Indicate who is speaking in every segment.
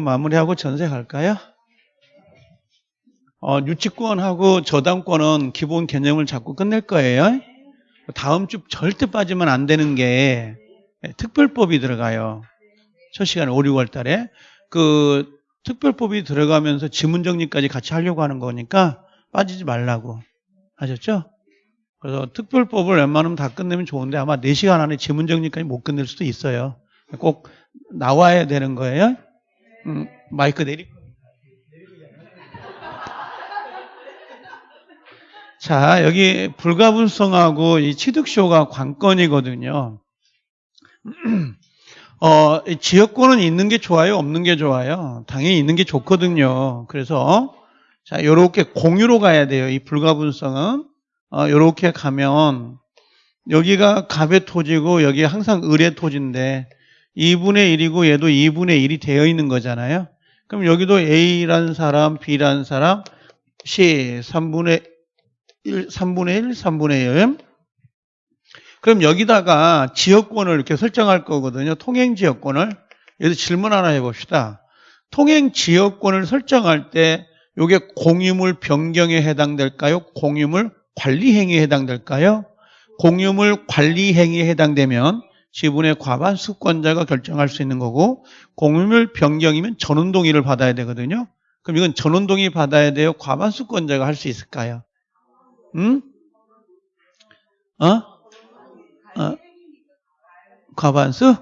Speaker 1: 마무리하고 전세 갈까요? 어, 유치권하고 저당권은 기본 개념을 잡고 끝낼 거예요. 다음 주 절대 빠지면 안 되는 게 특별법이 들어가요. 첫 시간에 5, 6월 달에. 그 특별법이 들어가면서 지문 정리까지 같이 하려고 하는 거니까 빠지지 말라고. 아셨죠? 그래서 특별법을 웬만하면 다 끝내면 좋은데 아마 4시간 안에 지문 정리까지 못 끝낼 수도 있어요. 꼭 나와야 되는 거예요. 음, 마이크 내리. 자, 여기 불가분성하고 이 취득쇼가 관건이거든요. 어, 이 지역권은 있는 게 좋아요? 없는 게 좋아요? 당연히 있는 게 좋거든요. 그래서, 자, 요렇게 공유로 가야 돼요. 이 불가분성은. 어, 요렇게 가면, 여기가 갑의 토지고, 여기 항상 을의 토지인데, 2분의 1이고, 얘도 2분의 1이 되어 있는 거잖아요. 그럼 여기도 A라는 사람, B라는 사람, C 3분의 1, 3분의 1, 3분의 1. 그럼 여기다가 지역권을 이렇게 설정할 거거든요. 통행 지역권을. 여기서 질문 하나 해봅시다. 통행 지역권을 설정할 때 이게 공유물 변경에 해당될까요? 공유물 관리 행위에 해당될까요? 공유물 관리 행위에 해당되면 지분의 과반 수권자가 결정할 수 있는 거고 공유물 변경이면 전원 동의를 받아야 되거든요. 그럼 이건 전원 동의 받아야 돼요? 과반 수권자가 할 수 있을까요? 응? 어? 어? 과반수?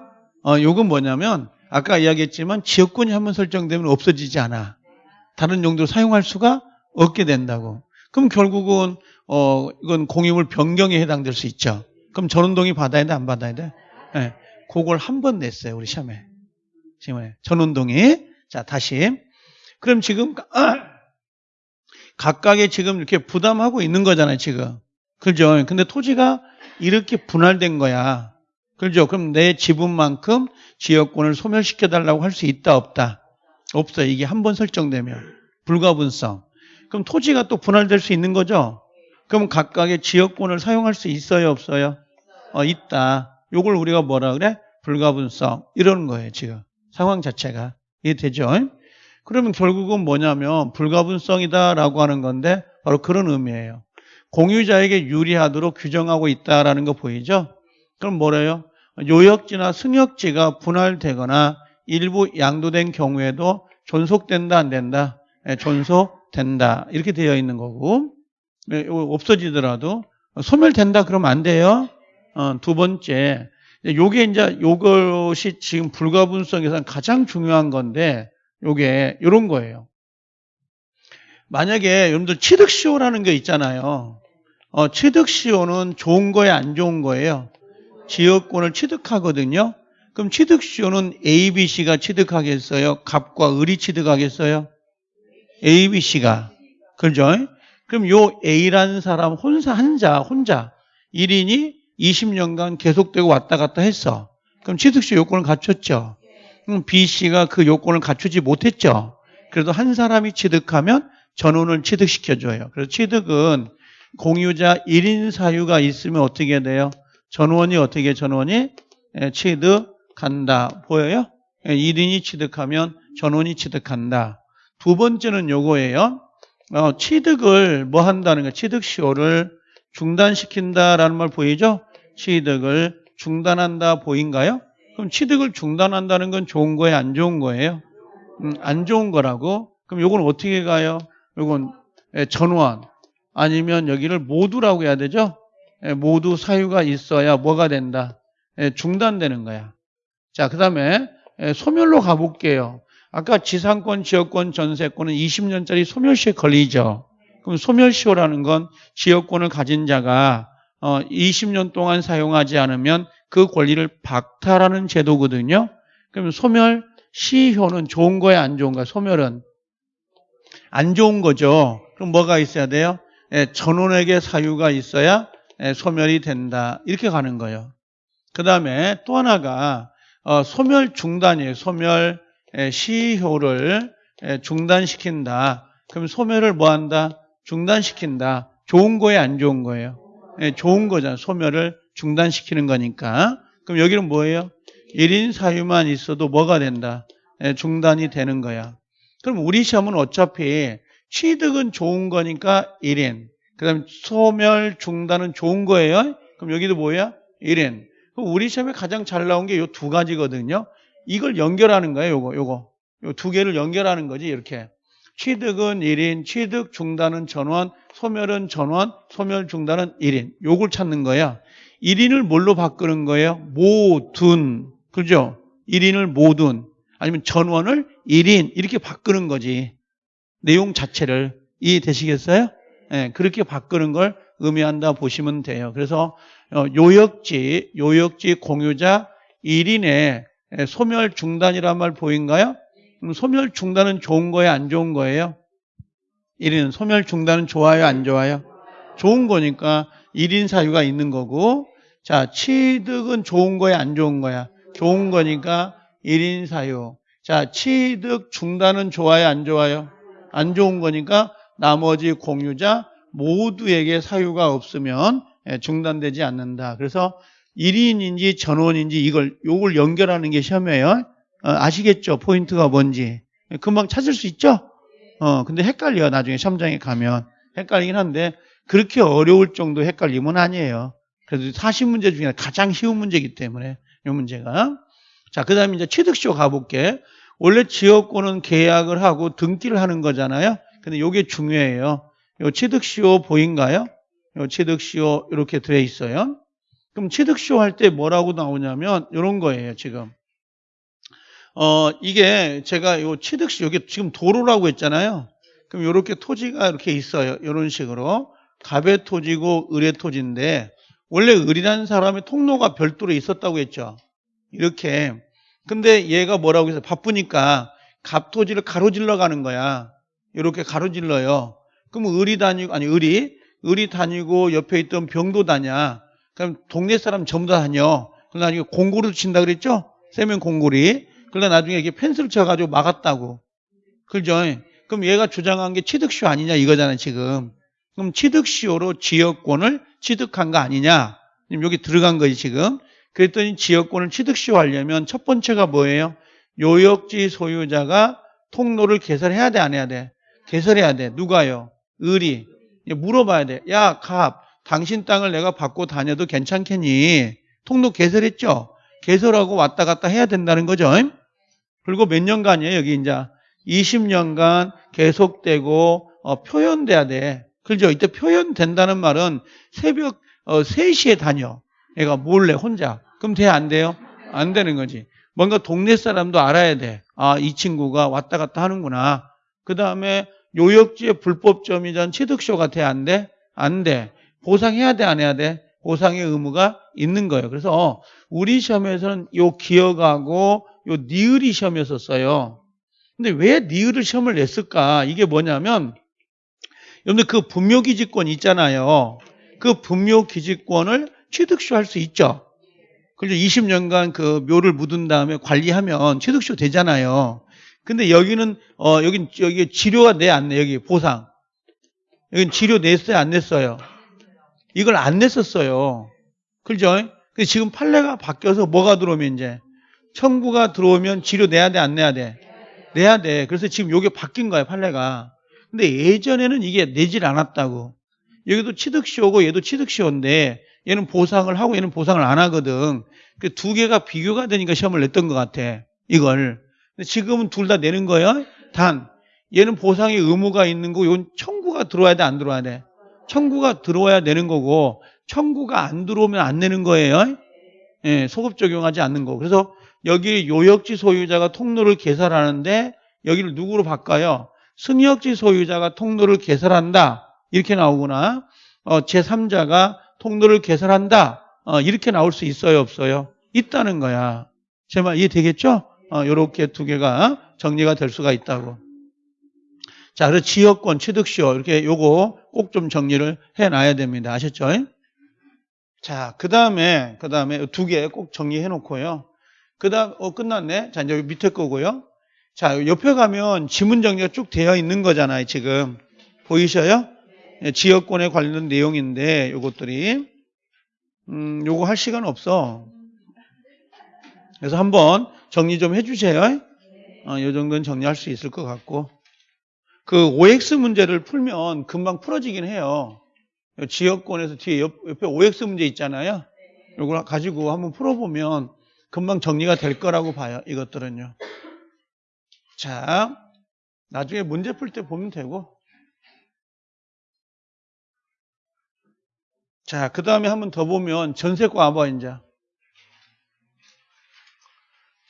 Speaker 1: 어, 요건 뭐냐면, 아까 이야기했지만 지역권이 한번 설정되면 없어지지 않아. 다른 용도로 사용할 수가 없게 된다고. 그럼 결국은, 어, 이건 공유물 변경에 해당될 수 있죠. 그럼 전원동의 받아야 돼, 안 받아야 돼? 예. 네. 그걸 한 번 냈어요, 우리 시험에. 지금 전원동의. 자, 다시. 그럼 지금, 아, 각각의 지금 이렇게 부담하고 있는 거잖아요, 지금. 그죠? 근데 토지가 이렇게 분할된 거야. 그죠? 그럼 내 지분만큼 지역권을 소멸시켜달라고 할 수 있다, 없다? 없어요. 이게 한 번 설정되면. 불가분성. 그럼 토지가 또 분할될 수 있는 거죠? 그럼 각각의 지역권을 사용할 수 있어요, 없어요? 어, 있다. 요걸 우리가 뭐라 그래? 불가분성. 이러는 거예요, 지금. 상황 자체가. 이해되죠? 그러면 결국은 뭐냐면 불가분성이다라고 하는 건데 바로 그런 의미예요. 공유자에게 유리하도록 규정하고 있다라는 거 보이죠? 그럼 뭐래요? 요역지나 승역지가 분할되거나 일부 양도된 경우에도 존속된다 안 된다? 네, 존속된다 이렇게 되어 있는 거고 네, 없어지더라도 소멸된다 그러면 안 돼요. 어, 두 번째 요게 이제 요것이 지금 불가분성에서 가장 중요한 건데 요게 요런 거예요. 만약에 여러분들 취득시효라는 게 있잖아요. 어, 취득시효는 좋은 거예요, 안 좋은 거예요? 지역권을 취득하거든요. 그럼 취득시효는 A, B, C가 취득하겠어요? 갑과 을이 취득하겠어요? A, B, C가. 그죠? 그럼 요 A라는 사람 혼자, 한자, 혼자 1인이 20년간 계속되고 왔다 갔다 했어. 그럼 취득시 요건을 갖췄죠. 그럼 B 씨가 그 요건을 갖추지 못했죠. 그래도 한 사람이 취득하면 전원을 취득시켜줘요. 그래서 취득은 공유자 1인 사유가 있으면 어떻게 돼요? 전원이 어떻게 전원이 예, 취득한다. 보여요? 1인이 예, 취득하면 전원이 취득한다. 두 번째는 요거예요. 어, 취득을 뭐 한다는 거 취득 시효를 중단시킨다라는 말 보이죠? 취득을 중단한다 보인가요? 그럼 취득을 중단한다는 건 좋은 거예요? 안 좋은 거예요? 음, 안 좋은 거라고? 그럼 요건 어떻게 가요? 요건 예, 전원 아니면 여기를 모두라고 해야 되죠? 예, 모두 사유가 있어야 뭐가 된다? 예, 중단되는 거야. 자, 그 다음에 소멸로 가볼게요. 아까 지상권, 지역권, 전세권은 20년짜리 소멸시에 걸리죠. 그럼 소멸시효라는 건 지역권을 가진 자가 20년 어, 동안 사용하지 않으면 그 권리를 박탈하는 제도거든요. 그러면 소멸 시효는 좋은 거야, 안 좋은 거야? 소멸은 안 좋은 거죠. 그럼 뭐가 있어야 돼요? 예, 전원에게 사유가 있어야 예, 소멸이 된다. 이렇게 가는 거예요. 그 다음에 또 하나가 어, 소멸 중단이에요. 소멸 예, 시효를 예, 중단시킨다. 그럼 소멸을 뭐 한다? 중단시킨다. 좋은 거예요, 안 좋은 거예요? 예, 좋은 거잖아. 소멸을 중단시키는 거니까. 그럼 여기는 뭐예요? 1인 사유만 있어도 뭐가 된다? 예, 중단이 되는 거야. 그럼 우리 시험은 어차피 취득은 좋은 거니까 1인. 그 다음에 소멸 중단은 좋은 거예요. 그럼 여기도 뭐야? 1인. 그럼 우리 시험에 가장 잘 나온 게요두 가지거든요. 이걸 연결하는 거예요. 요거, 요거. 요 두 개를 연결하는 거지, 이렇게. 취득은 1인, 취득 중단은 전원, 소멸은 전원, 소멸 중단은 1인. 요걸 찾는 거야. 1인을 뭘로 바꾸는 거예요? 모든. 그죠? 1인을 모든. 아니면 전원을 1인. 이렇게 바꾸는 거지. 내용 자체를. 이해되시겠어요? 예, 그렇게 바꾸는 걸 의미한다 보시면 돼요. 그래서 어, 요역지, 요역지 공유자 1인의 소멸 중단이란 말 보인가요? 소멸 중단은 좋은 거예요? 안 좋은 거예요? 1인 소멸 중단은 좋아요? 안 좋아요? 좋은 거니까 1인 사유가 있는 거고 자 취득은 좋은 거야? 안 좋은 거야? 좋은 거니까 1인 사유 자 취득 중단은 좋아요? 안 좋아요? 안 좋은 거니까 나머지 공유자 모두에게 사유가 없으면 예, 중단되지 않는다. 그래서 1인인지 전원인지 이걸 요걸 연결하는 게 시험이에요. 어, 아시겠죠? 포인트가 뭔지. 금방 찾을 수 있죠? 어, 근데 헷갈려. 나중에 시험장에 가면. 헷갈리긴 한데 그렇게 어려울 정도 헷갈림은 아니에요. 그래도 40문제 중에 가장 쉬운 문제이기 때문에 이 문제가. 자, 그 다음에 이제 취득시효 가볼게. 원래 지역권은 계약을 하고 등기를 하는 거잖아요. 근데 이게 중요해요. 요 취득시효 보인가요? 요 취득시효 이렇게 되어 있어요. 그럼 취득시효 할 때 뭐라고 나오냐면 이런 거예요, 지금. 어, 이게 제가 요 취득시 여기 지금 도로라고 했잖아요. 그럼 이렇게 토지가 이렇게 있어요. 이런 식으로. 갑의 토지고 을의 토지인데 원래 을이라는 사람의 통로가 별도로 있었다고 했죠. 이렇게. 근데 얘가 뭐라고 해서 바쁘니까 갑 토지를 가로질러 가는 거야. 이렇게 가로질러요. 그럼 을이 다니고 아니 을이 을이 다니고 옆에 있던 병도 다냐. 그럼 동네 사람 전부 다 다녀. 그럼 나중에 공고를 친다 그랬죠? 세면 공고리. 그러다 나중에 이게 펜스를 쳐가지고 막았다고. 그죠? 그럼 얘가 주장한 게 취득시효 아니냐 이거잖아요, 지금. 그럼 취득시효로 지역권을 취득한 거 아니냐? 여기 들어간 거지, 지금. 그랬더니 지역권을 취득시효 하려면 첫 번째가 뭐예요? 요역지 소유자가 통로를 개설해야 돼, 안 해야 돼? 개설해야 돼. 누가요? 을이. 물어봐야 돼. 야, 갑, 당신 땅을 내가 받고 다녀도 괜찮겠니? 통로 개설했죠? 개설하고 왔다 갔다 해야 된다는 거죠. 그리고 몇 년간이에요, 여기 이제. 20년간 계속되고, 어, 표현돼야 돼. 그죠? 이때 표현된다는 말은 새벽 어, 3시에 다녀. 얘가 몰래 혼자. 그럼 돼, 안 돼요? 안 되는 거지. 뭔가 동네 사람도 알아야 돼. 아, 이 친구가 왔다 갔다 하는구나. 그 다음에 요역지의 불법점이전 취득쇼가 돼, 안 돼? 안 돼. 보상해야 돼, 안 해야 돼? 보상의 의무가 있는 거예요. 그래서 우리 시험에서는 요 기억하고 요 니을이 시험이었었어요. 근데 왜 니을을 시험을 냈을까? 이게 뭐냐면 여러분들 그 분묘 기지권 있잖아요. 그 분묘 기지권을 취득쇼 할수 있죠. 그리고 20년간 그 묘를 묻은 다음에 관리하면 취득쇼 되잖아요. 근데 여기는 어 여긴 여기 치료가 내 안 내? 여기 보상. 여긴 치료 냈어요, 안 냈어요? 이걸 안 냈었어요. 그죠? 근데 지금 판례가 바뀌어서 뭐가 들어오면 이제 청구가 들어오면 치료 내야 돼, 안 내야 돼? 내야 돼. 그래서 지금 요게 바뀐 거예요, 판례가. 근데 예전에는 이게 내질 않았다고. 여기도 취득시효고 얘도 취득시효인데 얘는 보상을 하고 얘는 보상을 안 하거든. 그 두 개가 비교가 되니까 시험을 냈던 것 같아. 이걸. 근데 지금은 둘 다 내는 거예요. 단 얘는 보상의 의무가 있는 거고 이건 청구가 들어와야 돼, 안 들어와야 돼? 청구가 들어와야 내는 거고 청구가 안 들어오면 안 내는 거예요. 예, 소급 적용하지 않는 거. 그래서 여기 요역지 소유자가 통로를 개설하는데 여기를 누구로 바꿔요? 승역지 소유자가 통로를 개설한다. 이렇게 나오구나. 어, 제3자가 통로를 개설한다. 어, 이렇게 나올 수 있어요, 없어요? 있다는 거야. 제 말 이해되겠죠? 어, 요렇게 두 개가 정리가 될 수가 있다고. 자, 그래서 지역권 취득시효 이렇게 요거 꼭 좀 정리를 해놔야 됩니다. 아셨죠? 자, 그 다음에 그 다음에 두 개 꼭 정리해 놓고요. 그 다음 어 끝났네. 자, 이제 밑에 거고요. 자, 옆에 가면 지문 정리가 쭉 되어 있는 거잖아요, 지금. 보이셔요? 예, 지역권에 관련된 내용인데 요것들이 음, 요거 할 시간 없어. 그래서 한번 정리 좀 해주세요. 어, 이 정도는 정리할 수 있을 것 같고. 그 OX 문제를 풀면 금방 풀어지긴 해요. 지역권에서 뒤에 옆, 옆에 OX 문제 있잖아요. 이걸 가지고 한번 풀어보면 금방 정리가 될 거라고 봐요. 이것들은요. 자, 나중에 문제 풀 때 보면 되고. 자, 그 다음에 한 번 더 보면 전세권 와봐, 이제.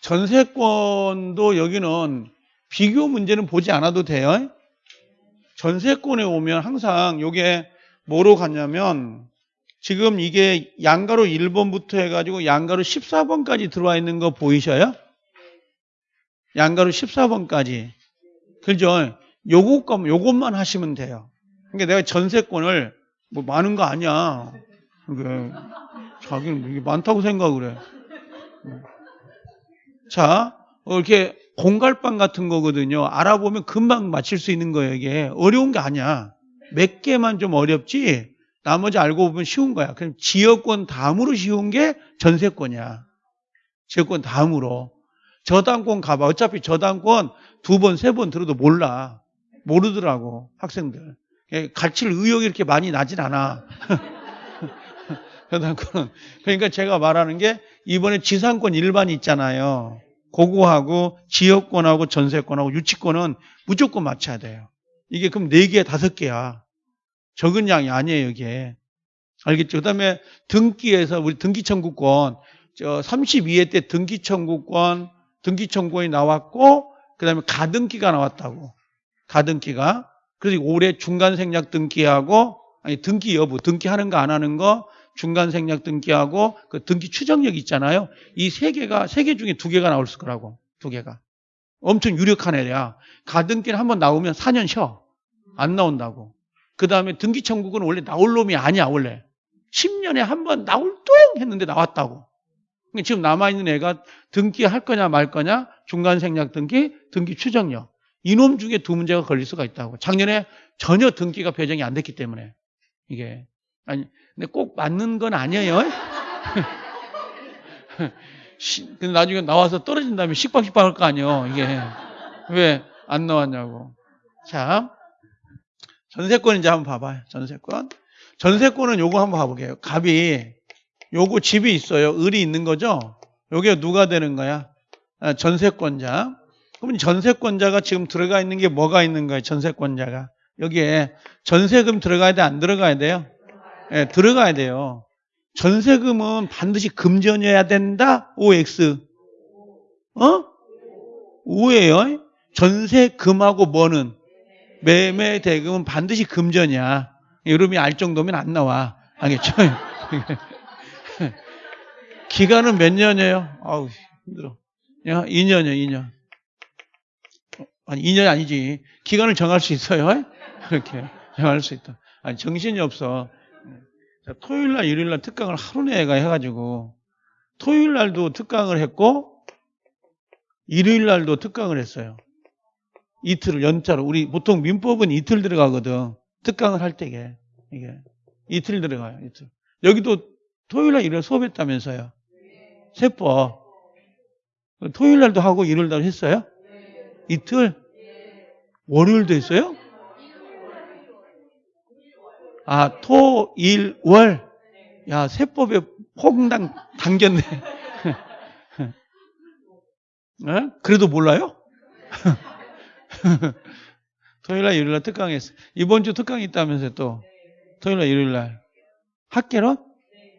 Speaker 1: 전세권도 여기는 비교 문제는 보지 않아도 돼요. 전세권에 오면 항상 요게 뭐로 갔냐면 지금 이게 양가로 1번부터 해가지고 양가로 14번까지 들어와 있는 거 보이셔요? 양가로 14번까지. 그죠? 요것, 요것만 하시면 돼요. 그러니까 내가 전세권을 뭐 많은 거 아니야. 그게 자기는 이게 많다고 생각을 해. 자, 어, 이렇게 공갈빵 같은 거거든요. 알아보면 금방 맞힐 수 있는 거예요, 이게. 어려운 게 아니야. 몇 개만 좀 어렵지, 나머지 알고 보면 쉬운 거야. 그럼 지역권 다음으로 쉬운 게 전세권이야. 지역권 다음으로. 저당권 가봐. 어차피 저당권 두 번, 세 번 들어도 몰라. 모르더라고, 학생들. 예, 가칠 의욕이 이렇게 많이 나진 않아. 저당권은. 그러니까 제가 말하는 게 이번에 지상권 일반 있잖아요. 고거하고 지역권하고 전세권하고 유치권은 무조건 맞춰야 돼요. 이게 그럼 4개, 5개야. 적은 양이 아니에요, 이게. 알겠죠? 그 다음에 등기에서 우리 등기청구권, 저 32회 때 등기청구권, 등기청구권이 나왔고, 그 다음에 가등기가 나왔다고. 가등기가. 그래서 올해 중간생략 등기하고, 아니, 등기 여부, 등기하는 거 안 하는 거, 중간 생략 등기하고 그 등기 추정력 있잖아요. 이 세 개가 세 개 중에 두 개가 나올 거라고. 두 개가. 엄청 유력한 애야. 가등기는 한번 나오면 4년 쉬어. 안 나온다고. 그 다음에 등기 청구는 원래 나올 놈이 아니야, 원래. 10년에 한 번 나올 뚱 했는데 나왔다고. 그러니까 지금 남아있는 애가 등기 할 거냐 말 거냐, 중간 생략 등기, 등기 추정력. 이놈 중에 두 문제가 걸릴 수가 있다고. 작년에 전혀 등기가 배정이 안 됐기 때문에. 이게. 아니, 근데 꼭 맞는 건 아니에요. 근데 나중에 나와서 떨어진 다음에 식박식박 할 거 아니에요. 이게. 왜 안 나왔냐고. 자, 전세권 이제 한번 봐봐요. 전세권. 전세권은 요거 한번 봐볼게요. 갑이, 요거 집이 있어요. 을이 있는 거죠? 요게 누가 되는 거야? 아, 전세권자. 그러면 전세권자가 지금 들어가 있는 게 뭐가 있는 거예요? 전세권자가. 여기에 전세금 들어가야 돼? 안 들어가야 돼요? 예, 들어가야 돼요. 전세금은 반드시 금전이어야 된다? OX. 어? 오예요. 전세금하고 뭐는? 매매 대금은 반드시 금전이야. 여러분이 알 정도면 안 나와. 알겠죠? 기간은 몇 년이에요? 아우, 힘들어. 야, 2년이요, 2년. 아니, 2년이 아니지. 기간을 정할 수 있어요? 그렇게. 정할 수 있다. 아니, 정신이 없어. 토요일 날, 일요일 날 특강을 하루 내가 해가지고, 토요일 날도 특강을 했고, 일요일 날도 특강을 했어요. 이틀을 연차로. 우리 보통 민법은 이틀 들어가거든. 특강을 할 때게. 이게. 이틀 들어가요, 이틀. 여기도 토요일 날, 일요일 수업했다면서요. 세법. 토요일 날도 하고 일요일 날 했어요? 이틀? 월요일도 했어요? 아, 토, 일, 월. 야, 세법에 홍당 당겼네. 어? 그래도 몰라요? 토요일날, 일요일날 특강 했어. 이번 주 특강이 있다면서요, 또. 토요일날, 일요일날. 학계론?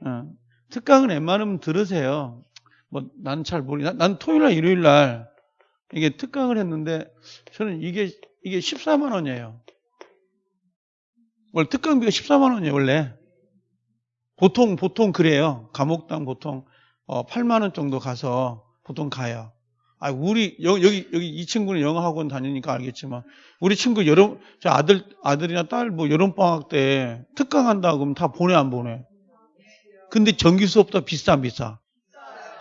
Speaker 1: 어. 특강은 웬만하면 들으세요. 뭐, 난잘 모르, 난, 난 토요일날, 일요일날 이게 특강을 했는데, 저는 이게, 이게 14만 원이에요. 원래 특강비가 14만 원이에요, 원래. 보통, 보통 그래요. 감옥당 보통, 어, 8만 원 정도 가서 보통 가요. 아, 우리, 여기, 여기, 이 친구는 영어학원 다니니까 알겠지만, 우리 친구 여름, 저 아들, 아들이나 딸 뭐 여름방학 때 특강 한다 그러면 다 보내, 안 보내? 근데 정기 수업도 비싸, 안 비싸?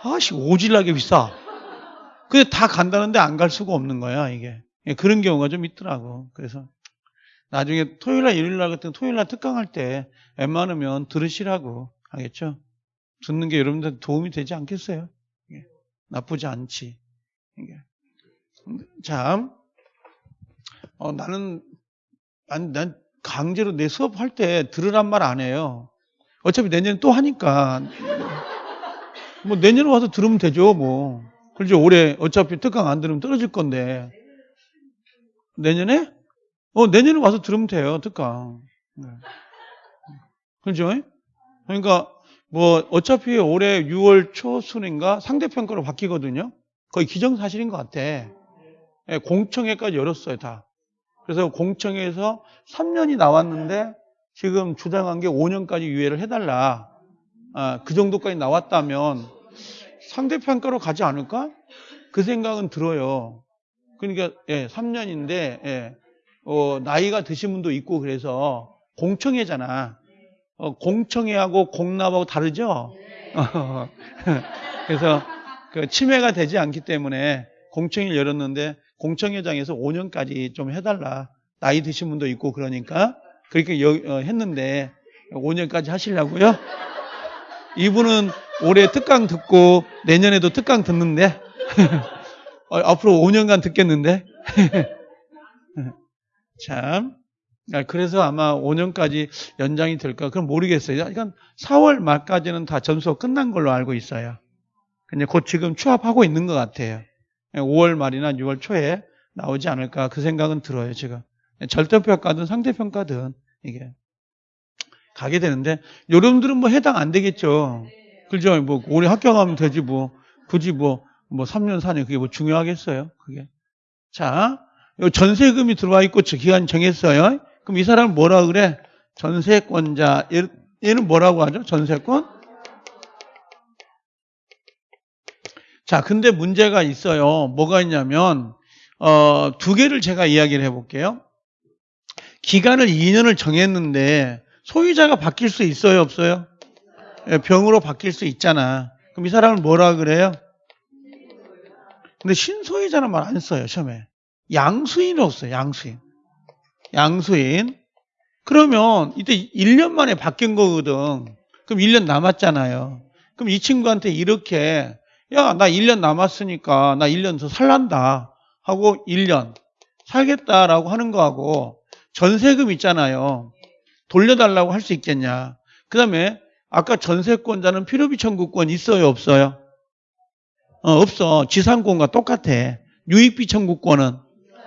Speaker 1: 아씨, 오질나게 비싸. 근데 다 간다는데 안 갈 수가 없는 거야, 이게. 예, 그런 경우가 좀 있더라고. 그래서 나중에 토요일날, 일요일날 같은 토요일날 특강할 때 웬만하면 들으시라고 하겠죠? 듣는 게 여러분들 도움이 되지 않겠어요? 예, 나쁘지 않지. 자, 어, 나는, 난, 난 강제로 내 수업할 때 들으란 말 안 해요. 어차피 내년에 또 하니까. 뭐 내년에 와서 들으면 되죠, 뭐. 그렇죠. 올해 어차피 특강 안 들으면 떨어질 건데. 내년에? 어, 내년에 와서 들으면 돼요, 특강. 네. 그렇죠? 그러니까 뭐 어차피 올해 6월 초순인가 상대평가로 바뀌거든요. 거의 기정사실인 것 같아. 예, 공청회까지 열었어요, 다. 그래서 공청회에서 3년이 나왔는데 지금 주장한 게 5년까지 유예를 해달라. 아, 그 정도까지 나왔다면 상대평가로 가지 않을까? 그 생각은 들어요. 그러니까 예, 3년인데 예, 어, 나이가 드신 분도 있고 그래서 공청회잖아. 어, 공청회하고 공납하고 다르죠? 그래서 그 침해가 되지 않기 때문에 공청회를 열었는데 공청회장에서 5년까지 좀 해달라. 나이 드신 분도 있고 그러니까 그렇게 여- 어, 했는데 5년까지 하시려고요? 이분은 올해 특강 듣고 내년에도 특강 듣는데 어, 앞으로 5년간 듣겠는데 참 아, 그래서 아마 5년까지 연장이 될까 그럼 모르겠어요. 그러니까 4월 말까지는 다 전수가 끝난 걸로 알고 있어요. 근데 곧 지금 추합하고 있는 것 같아요. 5월 말이나 6월 초에 나오지 않을까 그 생각은 들어요 지금. 절대평가든 상대평가든 이게 가게 되는데 여러분들은 뭐 해당 안 되겠죠. 그죠? 뭐 올해 합격하면 되지 뭐. 굳이 뭐뭐 3년 4년 그게 뭐 중요하겠어요 그게. 자요 전세금이 들어와 있고 저 기간 정했어요. 그럼 이 사람은 뭐라 그래? 전세권자. 얘- 얘는 뭐라고 하죠? 전세권 자, 근데 문제가 있어요. 뭐가 있냐면, 어, 두 개를 제가 이야기를 해볼게요. 기간을 2년을 정했는데, 소유자가 바뀔 수 있어요, 없어요? 예, 병으로 바뀔 수 있잖아. 그럼 이 사람을 뭐라 그래요? 근데 신소유자는 말 안 써요, 처음에. 양수인은 없어요, 양수인. 양수인. 그러면 이때 1년 만에 바뀐 거거든. 그럼 1년 남았잖아요. 그럼 이 친구한테 이렇게 야, 나 1년 남았으니까 나 1년 더 살란다 하고 1년 살겠다라고 하는 거하고 전세금 있잖아요. 돌려달라고 할 수 있겠냐. 그 다음에 아까 전세권자는 필요비 청구권 있어요, 없어요? 어, 없어. 지상권과 똑같아. 유익비 청구권은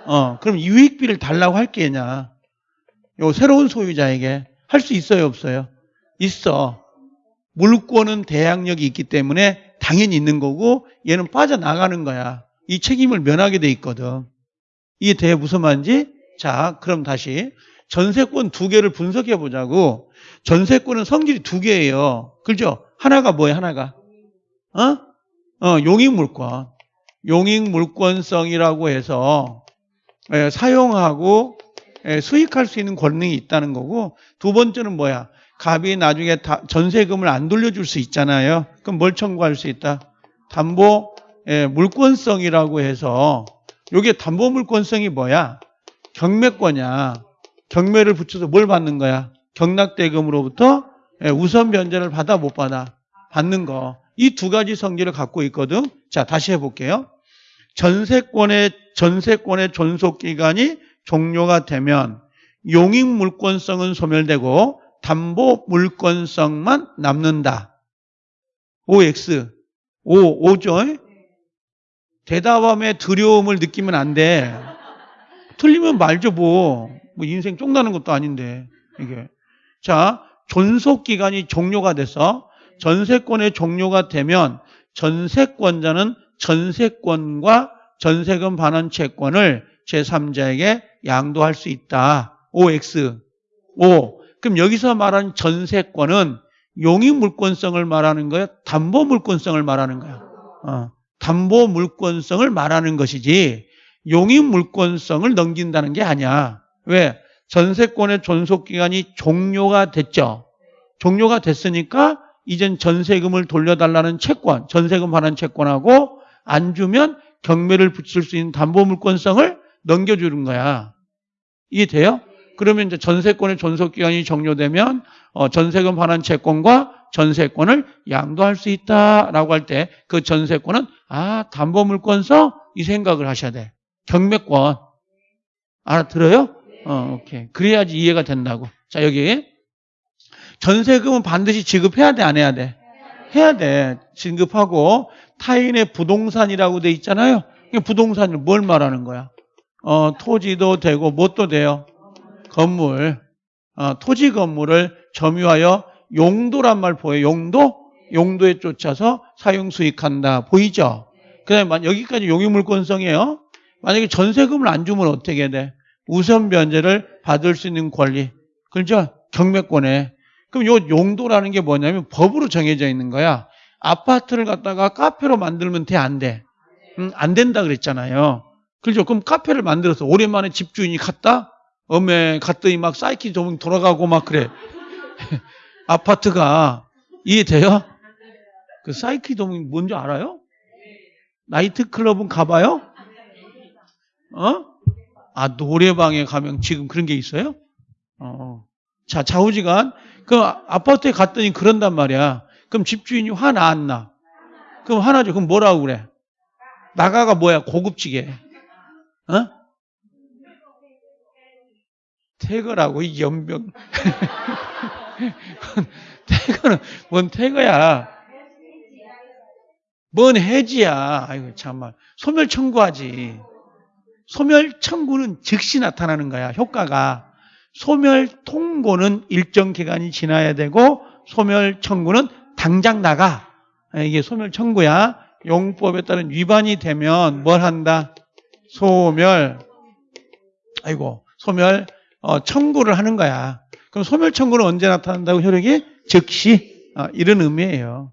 Speaker 1: 어, 그럼 유익비를 달라고 할 게냐. 요 새로운 소유자에게 할 수 있어요, 없어요? 있어. 물권은 대항력이 있기 때문에 당연히 있는 거고 얘는 빠져나가는 거야. 이 책임을 면하게 돼 있거든. 이게 돼 무슨 말인지? 자, 그럼 다시 전세권 두 개를 분석해 보자고. 전세권은 성질이 두 개예요. 그죠? 하나가 뭐예요? 하나가 어? 어, 용익물권. 용익물권성이라고 해서 예, 사용하고 예, 수익할 수 있는 권능이 있다는 거고 두 번째는 뭐야? 갑이 나중에 다- 전세금을 안 돌려줄 수 있잖아요. 그럼 뭘 청구할 수 있다? 담보 예, 물권성이라고 해서 이게 담보 물권성이 뭐야? 경매권이야. 경매를 붙여서 뭘 받는 거야? 경락대금으로부터 예, 우선 변제를 받아 못 받아? 받는 거. 이 두 가지 성질을 갖고 있거든. 자, 다시 해볼게요. 전세권의 전세권의 존속 기간이 종료가 되면 용익 물권성은 소멸되고 담보 물권성만 남는다. OX. O, O죠? 대답함에 두려움을 느끼면 안 돼. 틀리면 말죠, 뭐. 뭐 인생 쫑나는 것도 아닌데, 이게. 자, 존속 기간이 종료가 돼서 전세권의 종료가 되면 전세권자는 전세권과 전세금 반환 채권을 제3자에게 양도할 수 있다. OX. O. 그럼 여기서 말하는 전세권은 용익 물권성을 말하는 거야? 담보 물권성을 말하는 거야? 어, 담보 물권성을 말하는 것이지 용익 물권성을 넘긴다는 게 아니야. 왜? 전세권의 존속 기간이 종료가 됐죠. 종료가 됐으니까 이젠 전세금을 돌려달라는 채권, 전세금 반환 채권하고 안 주면 경매를 붙일 수 있는 담보 물권성을 넘겨주는 거야. 이해돼요? 그러면 이제 전세권의 존속 기간이 종료되면 어, 전세금 반환 채권과 전세권을 양도할 수 있다라고 할 때 그 전세권은 아 담보 물권서 이 생각을 하셔야 돼. 경매권. 알아들어요? 어, 오케이. 그래야지 이해가 된다고. 자, 여기. 전세금은 반드시 지급해야 돼, 안 해야 돼? 해야 돼. 지급하고 타인의 부동산이라고 돼 있잖아요. 부동산을 뭘 말하는 거야? 어, 토지도 되고 뭣도 돼요? 건물. 어, 토지 건물을 점유하여 용도란 말 보여요. 용도? 용도에 쫓아서 사용 수익한다. 보이죠? 그다음에 여기까지 용의물권성이에요. 만약에 전세금을 안 주면 어떻게 돼? 우선 변제를 받을 수 있는 권리. 그렇죠? 경매권에. 그럼 요 용도라는 게 뭐냐면 법으로 정해져 있는 거야. 아파트를 갖다가 카페로 만들면 돼, 안 돼? 음, 안 된다 그랬잖아요. 그렇죠? 그럼 카페를 만들어서 오랜만에 집주인이 갔다? 어메, 갔더니 막 사이키 좀 돌아가고 막 그래. 아파트가 이해돼요? 그 사이키 도움이 뭔지 알아요? 나이트클럽은 가봐요? 어? 아, 노래방에 가면 지금 그런 게 있어요? 어. 자, 좌우지간. 그 아파트에 갔더니 그런단 말이야. 그럼 집주인이 화나, 안 나? 그럼 화나죠. 그럼 뭐라고 그래? 나가가 뭐야? 고급지게. 어? 태거라고, 이 연병. 태거는, 뭔 태거야? 뭔 해지야. 아이고, 참말. 소멸 청구하지. 소멸 청구는 즉시 나타나는 거야, 효과가. 소멸 통고는 일정 기간이 지나야 되고, 소멸 청구는 당장 나가. 이게 소멸 청구야. 용법에 따른 위반이 되면 뭘 한다? 소멸. 아이고, 소멸 어, 청구를 하는 거야. 그럼 소멸 청구는 언제 나타난다고 효력이? 즉시. 어, 이런 의미예요.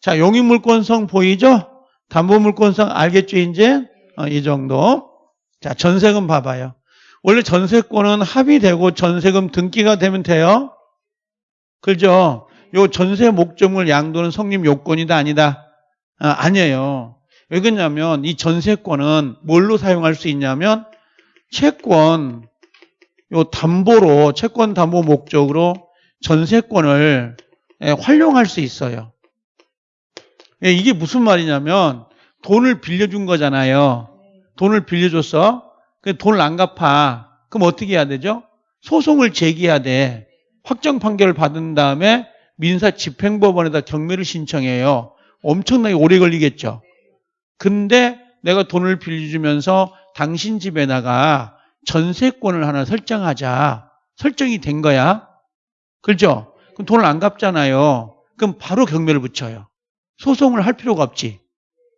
Speaker 1: 자, 용의물권성 보이죠? 담보물권성 알겠죠, 이제? 어, 이 정도. 자, 전세금 봐봐요. 원래 전세권은 합의되고 전세금 등기가 되면 돼요? 그죠? 요 전세 목적물 양도는 성립 요건이다, 아니다? 아, 아니에요. 왜 그러냐면 이 전세권은 뭘로 사용할 수 있냐면 채권, 요 담보로, 채권 담보 목적으로 전세권을 예, 활용할 수 있어요. 예, 이게 무슨 말이냐면 돈을 빌려준 거잖아요. 돈을 빌려줬어. 그 돈을 안 갚아. 그럼 어떻게 해야 되죠? 소송을 제기해야 돼. 확정 판결을 받은 다음에 민사 집행법원에다 경매를 신청해요. 엄청나게 오래 걸리겠죠. 근데 내가 돈을 빌려주면서 당신 집에다가 전세권을 하나 설정하자. 설정이 된 거야. 그렇죠? 그럼 돈을 안 갚잖아요. 그럼 바로 경매를 붙여요. 소송을 할 필요가 없지.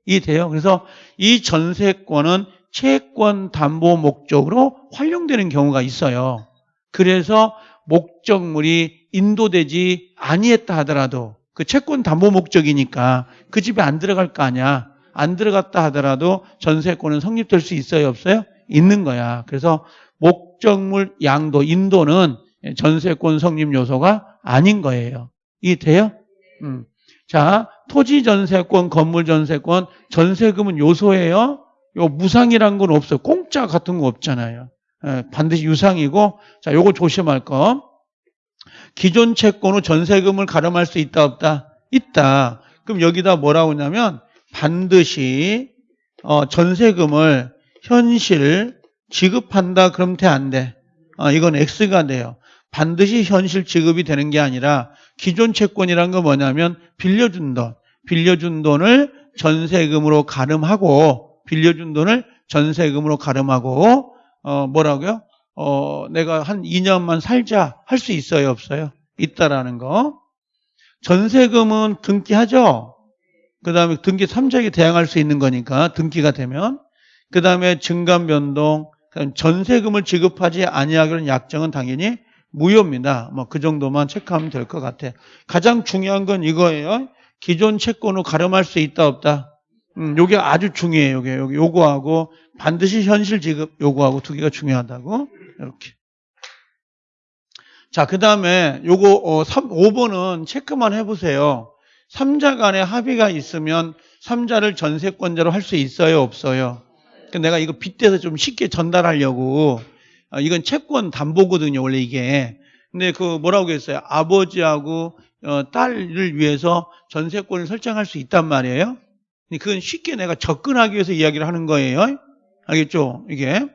Speaker 1: 이해돼요? 그래서 이 전세권은 채권 담보 목적으로 활용되는 경우가 있어요. 그래서 목적물이 인도되지 아니했다 하더라도 그 채권 담보 목적이니까 그 집에 안 들어갈 거 아니야. 안 들어갔다 하더라도 전세권은 성립될 수 있어요, 없어요? 있는 거야. 그래서 목적물 양도, 인도는 전세권 성립 요소가 아닌 거예요. 이해 돼요? 음. 자, 토지 전세권, 건물 전세권, 전세금은 요소예요. 요 무상이란 건 없어요. 공짜 같은 거 없잖아요. 예, 반드시 유상이고, 자, 요거 조심할 거. 기존 채권 후 전세금을 가름할 수 있다, 없다? 있다. 그럼 여기다 뭐라고 하냐면, 반드시, 어, 전세금을 현실 지급한다, 그럼 돼, 안 돼? 어, 이건 X가 돼요. 반드시 현실 지급이 되는 게 아니라, 기존 채권이란 건 뭐냐면, 빌려준 돈, 빌려준 돈을 전세금으로 가름하고, 빌려준 돈을 전세금으로 가름하고, 어, 뭐라고요? 어, 내가 한 2년만 살자 할 수 있어요, 없어요? 있다라는 거. 전세금은 등기하죠? 그 다음에 등기 3자에게 대항할 수 있는 거니까 등기가 되면. 그 다음에 증감 변동, 전세금을 지급하지 아니하기로는 약정은 당연히 무효입니다. 뭐 그 정도만 체크하면 될 것 같아. 가장 중요한 건 이거예요. 기존 채권으로 가름할 수 있다 없다. 음, 요게 아주 중요해요. 요게 요게 요거하고 반드시 현실 지급 요거하고 두 개가 중요하다고 이렇게. 자, 그다음에 요거 어, 3, 5번은 체크만 해 보세요. 3자 간에 합의가 있으면 3자를 전세권자로 할 수 있어요, 없어요? 그러니까 내가 이거 빗대서 좀 쉽게 전달하려고 어, 이건 채권 담보거든요, 원래 이게. 근데 그 뭐라고 했어요? 아버지하고 어, 딸을 위해서 전세권을 설정할 수 있단 말이에요. 그건 쉽게 내가 접근하기 위해서 이야기를 하는 거예요. 알겠죠? 이게.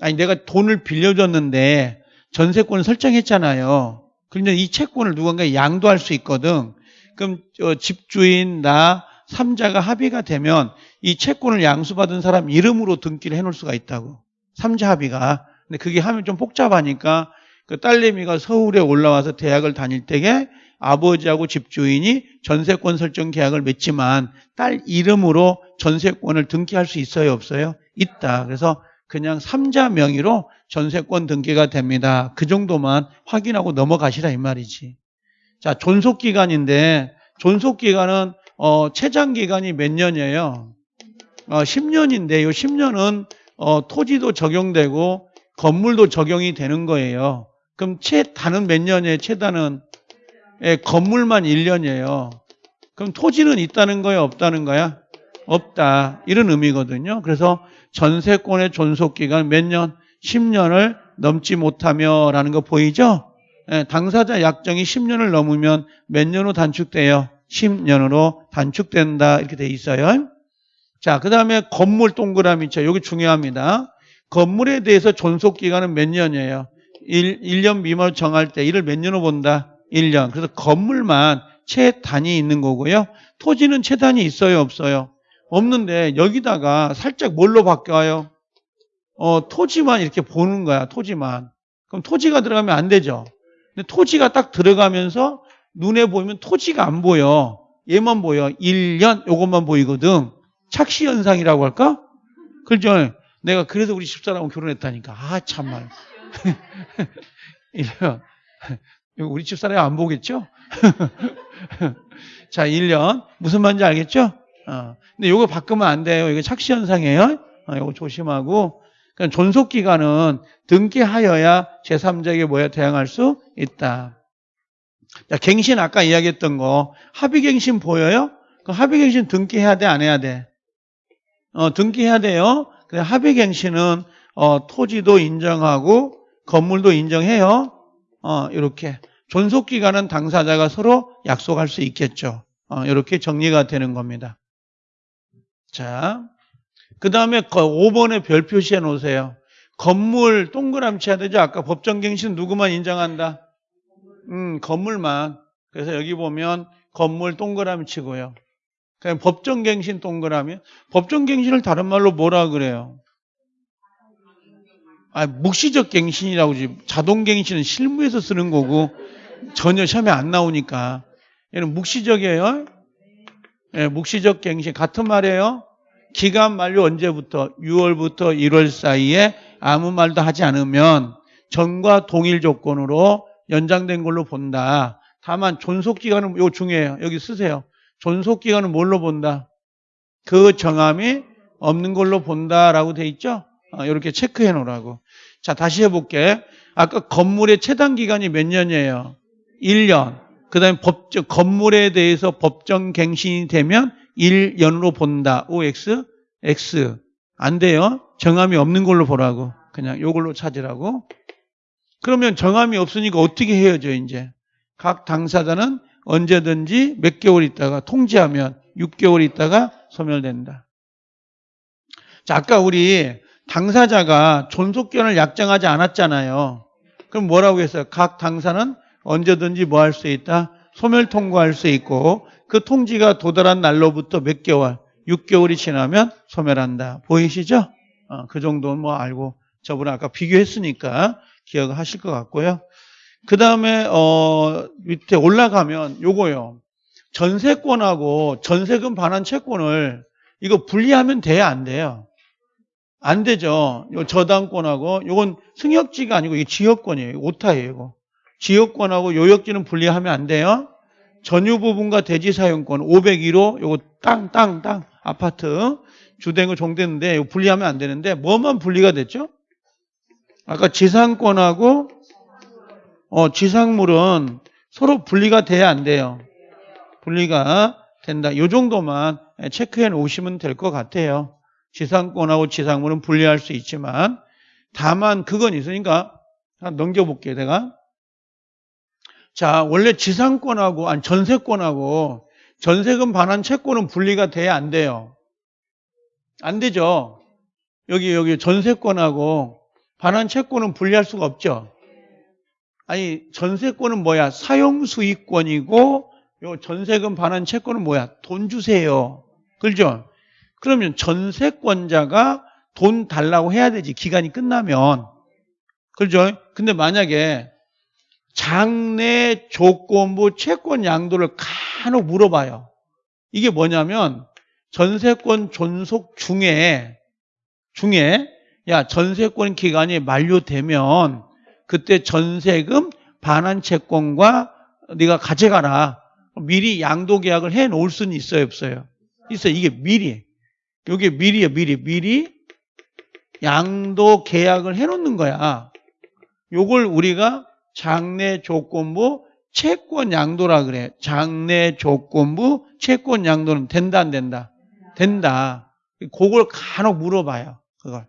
Speaker 1: 아니, 내가 돈을 빌려줬는데 전세권을 설정했잖아요. 그런데 이 채권을 누군가 양도할 수 있거든. 그럼 어, 집주인, 나, 삼자가 합의가 되면 이 채권을 양수받은 사람 이름으로 등기를 해놓을 수가 있다고. 삼자 합의가. 근데 그게 하면 좀 복잡하니까 그 딸내미가 서울에 올라와서 대학을 다닐 때에 아버지하고 집주인이 전세권 설정 계약을 맺지만 딸 이름으로 전세권을 등기할 수 있어요, 없어요? 있다. 그래서 그냥 삼자 명의로 전세권 등기가 됩니다. 그 정도만 확인하고 넘어가시라 이 말이지. 자, 존속 기간인데 존속 기간은 어, 최장 기간이 몇 년이에요? 어, 10년인데 이 10년은 어, 토지도 적용되고 건물도 적용이 되는 거예요. 그럼 최단은 몇 년이에요? 최단은 예, 건물만 1년이에요. 그럼 토지는 있다는 거야, 없다는 거야? 없다. 이런 의미거든요. 그래서 전세권의 존속 기간 몇 년? 10년을 넘지 못하며 라는 거 보이죠? 예, 당사자 약정이 10년을 넘으면 몇 년으로 단축돼요? 10년으로 단축된다. 이렇게 돼 있어요. 자, 그 다음에 건물 동그라미 있죠. 여기 중요합니다. 건물에 대해서 존속 기간은 몇 년이에요? 1, 1년 미만으로 정할 때 이를 몇 년으로 본다? 1년. 그래서 건물만 최단이 있는 거고요. 토지는 최단이 있어요, 없어요? 없는데 여기다가 살짝 뭘로 바뀌어요? 어, 토지만 이렇게 보는 거야, 토지만. 그럼 토지가 들어가면 안 되죠. 근데 토지가 딱 들어가면서 눈에 보이면 토지가 안 보여. 얘만 보여. 1년 요것만 보이거든. 착시 현상이라고 할까? 그렇죠? 내가 그래서 우리 집사람하고 결혼했다니까. 아, 참말. 이래요. 우리 집사람이 안 보겠죠? 자, 1년. 무슨 말인지 알겠죠? 어. 근데 요거 바꾸면 안 돼요. 이거 착시 현상이에요. 어, 요거 조심하고. 그러니까 존속 기간은 등기하여야 제3자에게 뭐야 대항할 수 있다. 자, 갱신 아까 이야기했던 거 합의갱신 보여요? 그 합의갱신 등기해야 돼, 안 해야 돼? 어, 등기해야 돼요. 근데 합의갱신은 어, 토지도 인정하고 건물도 인정해요. 어, 이렇게 존속 기간은 당사자가 서로 약속할 수 있겠죠. 어, 이렇게 정리가 되는 겁니다. 자, 그 다음에 5번에 별 표시해 놓으세요. 건물 동그라미 쳐야 되죠. 아까 법정갱신 누구만 인정한다? 음, 건물만. 그래서 여기 보면 건물 동그라미 치고요. 그냥 법정갱신 동그라미. 법정갱신을 다른 말로 뭐라 그래요? 아, 묵시적 갱신이라고 지 자동갱신은 실무에서 쓰는 거고 전혀 시험에 안 나오니까. 얘는 묵시적이에요. 예, 묵시적 갱신 같은 말이에요. 기간 만료 언제부터? 6월부터 1월 사이에 아무 말도 하지 않으면 전과 동일 조건으로 연장된 걸로 본다. 다만 존속 기간은 요 중요해요. 여기 쓰세요. 존속 기간은 뭘로 본다? 그 정함이 없는 걸로 본다라고 돼 있죠? 어, 이렇게 체크해 놓으라고. 자, 다시 해볼게. 아까 건물의 최단 기간이 몇 년이에요? 1년. 그 다음에 법적, 건물에 대해서 법정 갱신이 되면 1년으로 본다. OX, X. 안 돼요. 정함이 없는 걸로 보라고. 그냥 요걸로 찾으라고. 그러면 정함이 없으니까 어떻게 헤어져, 이제? 각 당사자는 언제든지 몇 개월 있다가 통지하면 6개월 있다가 소멸된다. 자, 아까 우리 당사자가 존속견을 약정하지 않았잖아요. 그럼 뭐라고 했어요? 각 당사는 언제든지 뭐 할 수 있다? 소멸 통과할 수 있고 그 통지가 도달한 날로부터 몇 개월, 6개월이 지나면 소멸한다. 보이시죠? 어, 그 정도는 뭐 알고 저번에 아까 비교했으니까 기억하실 것 같고요. 그 다음에 어, 밑에 올라가면 요거요. 전세권하고 전세금 반환 채권을 이거 분리하면 돼야 안 돼요? 안 되죠. 요 저당권하고 요건 승역지가 아니고 이게 지역권이에요. 오타예요. 이거. 지역권하고 요역지는 분리하면 안 돼요. 전유 부분과 대지 사용권 501호 요거 땅 땅 땅 아파트 주택을 종됐는데 이거 분리하면 안 되는데 뭐만 분리가 됐죠? 아까 지상권하고 어, 지상물은 서로 분리가 돼야 안 돼요. 분리가 된다. 이 정도만 체크해 놓으시면 될 것 같아요. 지상권하고 지상물은 분리할 수 있지만 다만 그건 있으니까 넘겨볼게요. 내가 자 원래 지상권하고 아니 전세권하고 전세금 반환 채권은 분리가 돼야 안 돼요. 안 되죠. 여기 여기 전세권하고 반환 채권은 분리할 수가 없죠. 아니 전세권은 뭐야? 사용 수익권이고 요 전세금 반환 채권은 뭐야? 돈 주세요. 그렇죠? 그러면 전세권자가 돈 달라고 해야 되지. 기간이 끝나면. 그렇죠? 근데 만약에 장내 조건부 채권 양도를 간혹 물어봐요. 이게 뭐냐면 전세권 존속 중에 중에 야 전세권 기간이 만료되면 그때 전세금 반환 채권과 네가 가져가라. 미리 양도 계약을 해 놓을 수는 있어요, 없어요? 있어요. 이게 미리. 이게 미리야, 미리. 미리 양도 계약을 해 놓는 거야. 요걸 우리가 장내 조건부 채권 양도라 그래. 장내 조건부 채권 양도는 된다 안 된다? 된다. 그걸 간혹 물어봐요. 그걸.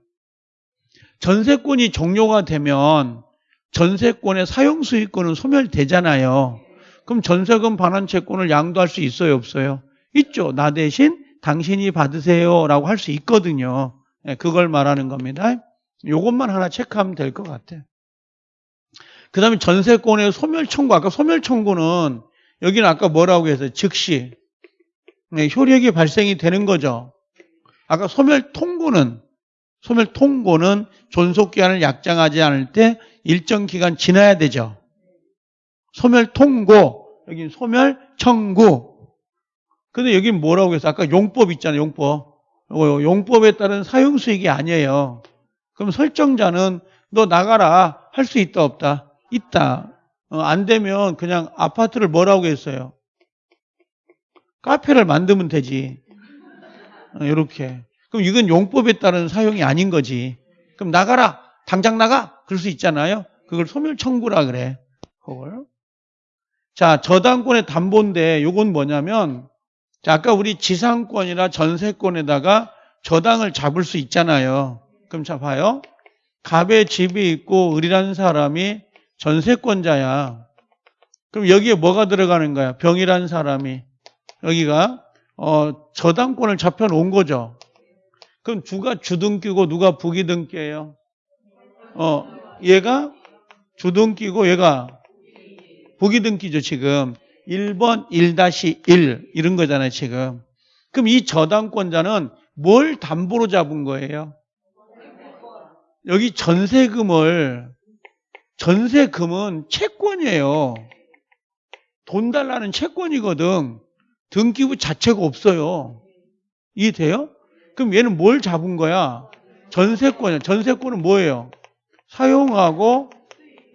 Speaker 1: 전세권이 종료가 되면 전세권의 사용 수익권은 소멸되잖아요. 그럼 전세금 반환 채권을 양도할 수 있어요, 없어요? 있죠. 나 대신 당신이 받으세요라고 할 수 있거든요. 예, 그걸 말하는 겁니다. 요것만 하나 체크하면 될 것 같아요. 그 다음에 전세권의 소멸 청구. 아까 소멸 청구는 여기는 아까 뭐라고 해서 즉시 네, 효력이 발생이 되는 거죠. 아까 소멸 통고는 소멸 통고는 존속 기간을 약정하지 않을 때 일정 기간 지나야 되죠. 소멸 통고 여기 소멸 청구. 근데 여기 뭐라고 해서 아까 용법 있잖아요. 용법. 요거 용법에 따른 사용 수익이 아니에요. 그럼 설정자는 너 나가라 할 수 있다 없다. 있다. 어, 안 되면 그냥 아파트를 뭐라고 했어요? 카페를 만들면 되지. 어, 이렇게. 그럼 이건 용법에 따른 사용이 아닌 거지. 그럼 나가라. 당장 나가. 그럴 수 있잖아요. 그걸 소멸 청구라 그래. 그걸. 자, 저당권의 담보인데 요건 뭐냐면 자, 아까 우리 지상권이나 전세권에다가 저당을 잡을 수 있잖아요. 그럼 자 봐요. 갑에 집이 있고 을이라는 사람이 전세권자야. 그럼 여기에 뭐가 들어가는 거야? 병이라는 사람이 여기가 어, 저당권을 잡혀 놓은 거죠. 그럼 누가 주등기고 누가 부기등기예요? 어, 얘가 주등기고 얘가 부기등기죠, 지금. 1번 1-1 이런 거잖아요, 지금. 그럼 이 저당권자는 뭘 담보로 잡은 거예요? 여기 전세금을 전세금은 채권이에요. 돈 달라는 채권이거든. 등기부 자체가 없어요. 이해돼요? 그럼 얘는 뭘 잡은 거야? 전세권이야. 전세권은 뭐예요? 사용하고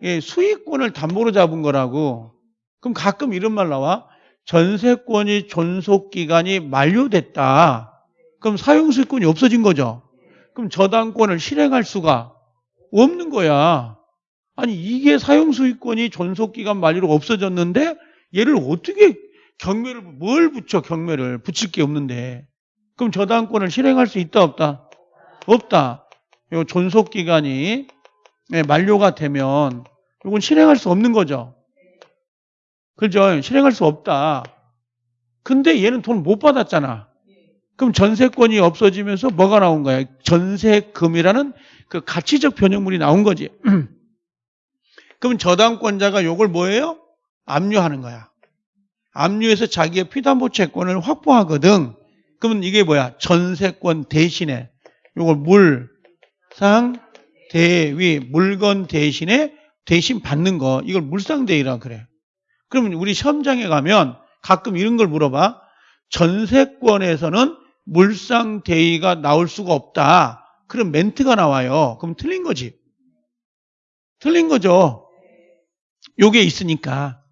Speaker 1: 예, 수익권을 담보로 잡은 거라고. 그럼 가끔 이런 말 나와. 전세권이 존속기간이 만료됐다. 그럼 사용수익권이 없어진 거죠. 그럼 저당권을 실행할 수가 없는 거야. 아니 이게 사용수익권이 존속기간 만료로 없어졌는데 얘를 어떻게 경매를 뭘 붙여 경매를 붙일 게 없는데 그럼 저당권을 실행할 수 있다 없다? 없다. 요 존속기간이 네, 만료가 되면 이건 실행할 수 없는 거죠. 그죠? 실행할 수 없다. 근데 얘는 돈 못 받았잖아. 그럼 전세권이 없어지면서 뭐가 나온 거야? 전세금이라는 그 가치적 변형물이 나온 거지. 그럼 저당권자가 요걸 뭐예요? 압류하는 거야. 압류해서 자기의 피담보 채권을 확보하거든. 그러면 이게 뭐야? 전세권 대신에 요걸 물, 상, 대위, 물건 대신에 대신 받는 거. 이걸 물상대위라 그래. 그러면 우리 시험장에 가면 가끔 이런 걸 물어봐. 전세권에서는 물상대위가 나올 수가 없다. 그런 멘트가 나와요. 그럼 틀린 거지. 틀린 거죠. 요게 있으니까.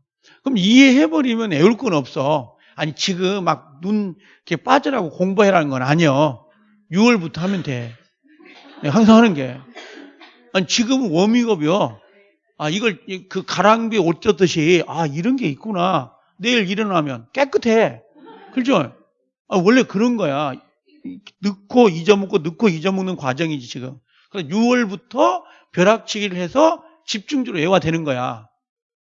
Speaker 1: 그럼 이해해버리면 애울 건 없어. 아니, 지금 막 눈 이렇게 빠져라고 공부해라는 건 아니요. 6월부터 하면 돼. 항상 하는 게. 아니, 지금은 워밍업이요. 아, 이걸 그 가랑비 옷 젖듯이, 아, 이런 게 있구나. 내일 일어나면 깨끗해. 그죠? 아, 원래 그런 거야. 넣고 잊어먹고 넣고 잊어먹는 과정이지, 지금. 그래서 6월부터 벼락치기를 해서 집중적으로 애화되는 거야.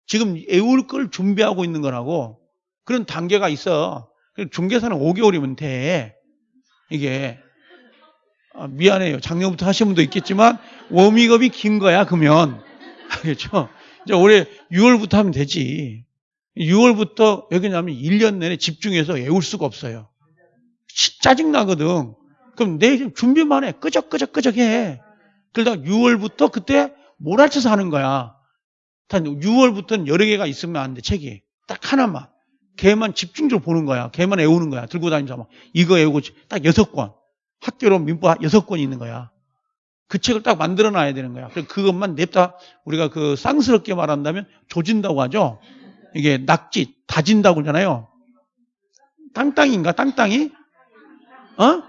Speaker 1: 지금 애울 걸 준비하고 있는 거라고. 그런 단계가 있어. 중개사는 5개월이면 돼. 이게. 아, 미안해요. 작년부터 하신 분도 있겠지만 워밍업이 긴 거야. 그러면 알겠죠? 이제 올해 6월부터 하면 되지. 6월부터 여기 나면 1년 내내 집중해서 외울 수가 없어요. 시- 짜증 나거든. 그럼 내일 준비만 해. 끄적끄적 끄적 해. 그러다가 6월부터 그때 몰아쳐서 하는 거야. 단 6월부터는 여러 개가 있으면 안 돼, 책이. 딱 하나만. 걔만 집중적으로 보는 거야. 걔만 외우는 거야. 들고 다니면서 막 이거 외우고 딱 여섯 권. 학교로 민법 여섯 권이 있는 거야. 그 책을 딱 만들어 놔야 되는 거야. 그래서 그것만 냅다 우리가 그 쌍스럽게 말한다면 조진다고 하죠. 이게 낙지, 다진다고 그러잖아요. 땅땅인가? 땅땅이? 어?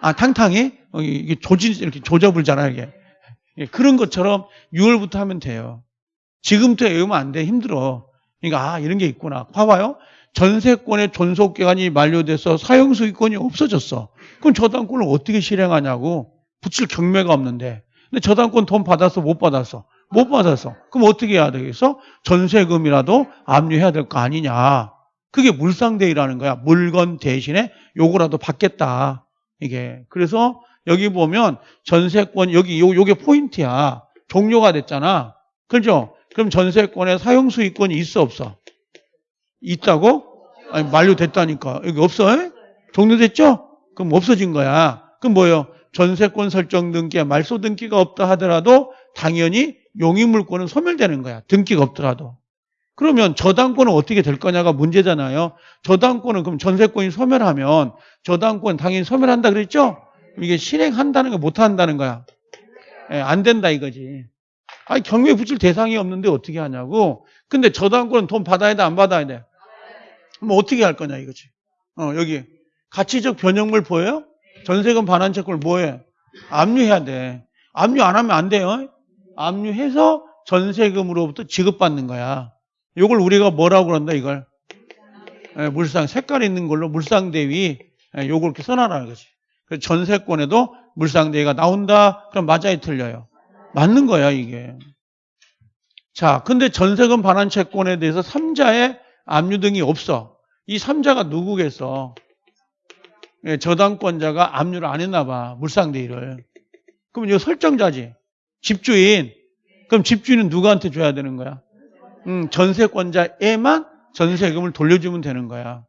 Speaker 1: 아, 탕탕이? 어, 이게 조진, 이렇게 조져불잖아요, 이게. 예, 그런 것처럼 6월부터 하면 돼요. 지금부터 외우면 안 돼. 힘들어. 그러니까, 아, 이런 게 있구나. 봐봐요. 전세권의 존속 기간이 만료돼서 사용수익권이 없어졌어. 그럼 저당권을 어떻게 실행하냐고. 붙일 경매가 없는데. 근데 저당권 돈 받았어? 못 받았어? 못 받았어. 그럼 어떻게 해야 되겠어? 전세금이라도 압류해야 될 거 아니냐. 그게 물상대위라는 거야. 물건 대신에 요거라도 받겠다. 이게. 그래서 여기 보면 전세권, 여기 요, 요게 포인트야. 종료가 됐잖아. 그죠? 그럼 전세권에 사용 수익권이 있어, 없어? 있다고? 아니, 만료됐다니까. 여기 없어? 에? 종료됐죠? 그럼 없어진 거야. 그럼 뭐예요? 전세권 설정 등기에 말소 등기가 없다 하더라도 당연히 용의물권은 소멸되는 거야. 등기가 없더라도. 그러면 저당권은 어떻게 될 거냐가 문제잖아요. 저당권은 그럼 전세권이 소멸하면 저당권 당연히 소멸한다 그랬죠? 이게 실행한다는 거 못한다는 거야. 예, 안 된다 이거지. 아니 경매 붙일 대상이 없는데 어떻게 하냐고. 근데 저당권은 돈 받아야 돼 안 받아야 돼? 그럼 어떻게 할 거냐 이거지. 어 여기 가치적 변형물 보여요? 전세금 반환 채권을 뭐해? 압류해야 돼. 압류 안 하면 안 돼요. 압류해서 전세금으로부터 지급받는 거야. 이걸 우리가 뭐라고 그런다 이걸 예, 물상 색깔 있는 걸로 물상 대위 예, 요걸 이렇게 써놔라는 거지. 그래서 전세권에도 물상 대위가 나온다. 그럼 맞아요, 틀려요? 맞는 거야 이게. 자, 근데 전세금 반환 채권에 대해서 3자의 압류 등이 없어. 이 3자가 누구겠어? 예, 저당권자가 압류를 안 했나 봐. 물상대위를. 그럼 이거 설정자지. 집주인. 그럼 집주인은 누구한테 줘야 되는 거야? 음, 전세권자에만 전세금을 돌려주면 되는 거야.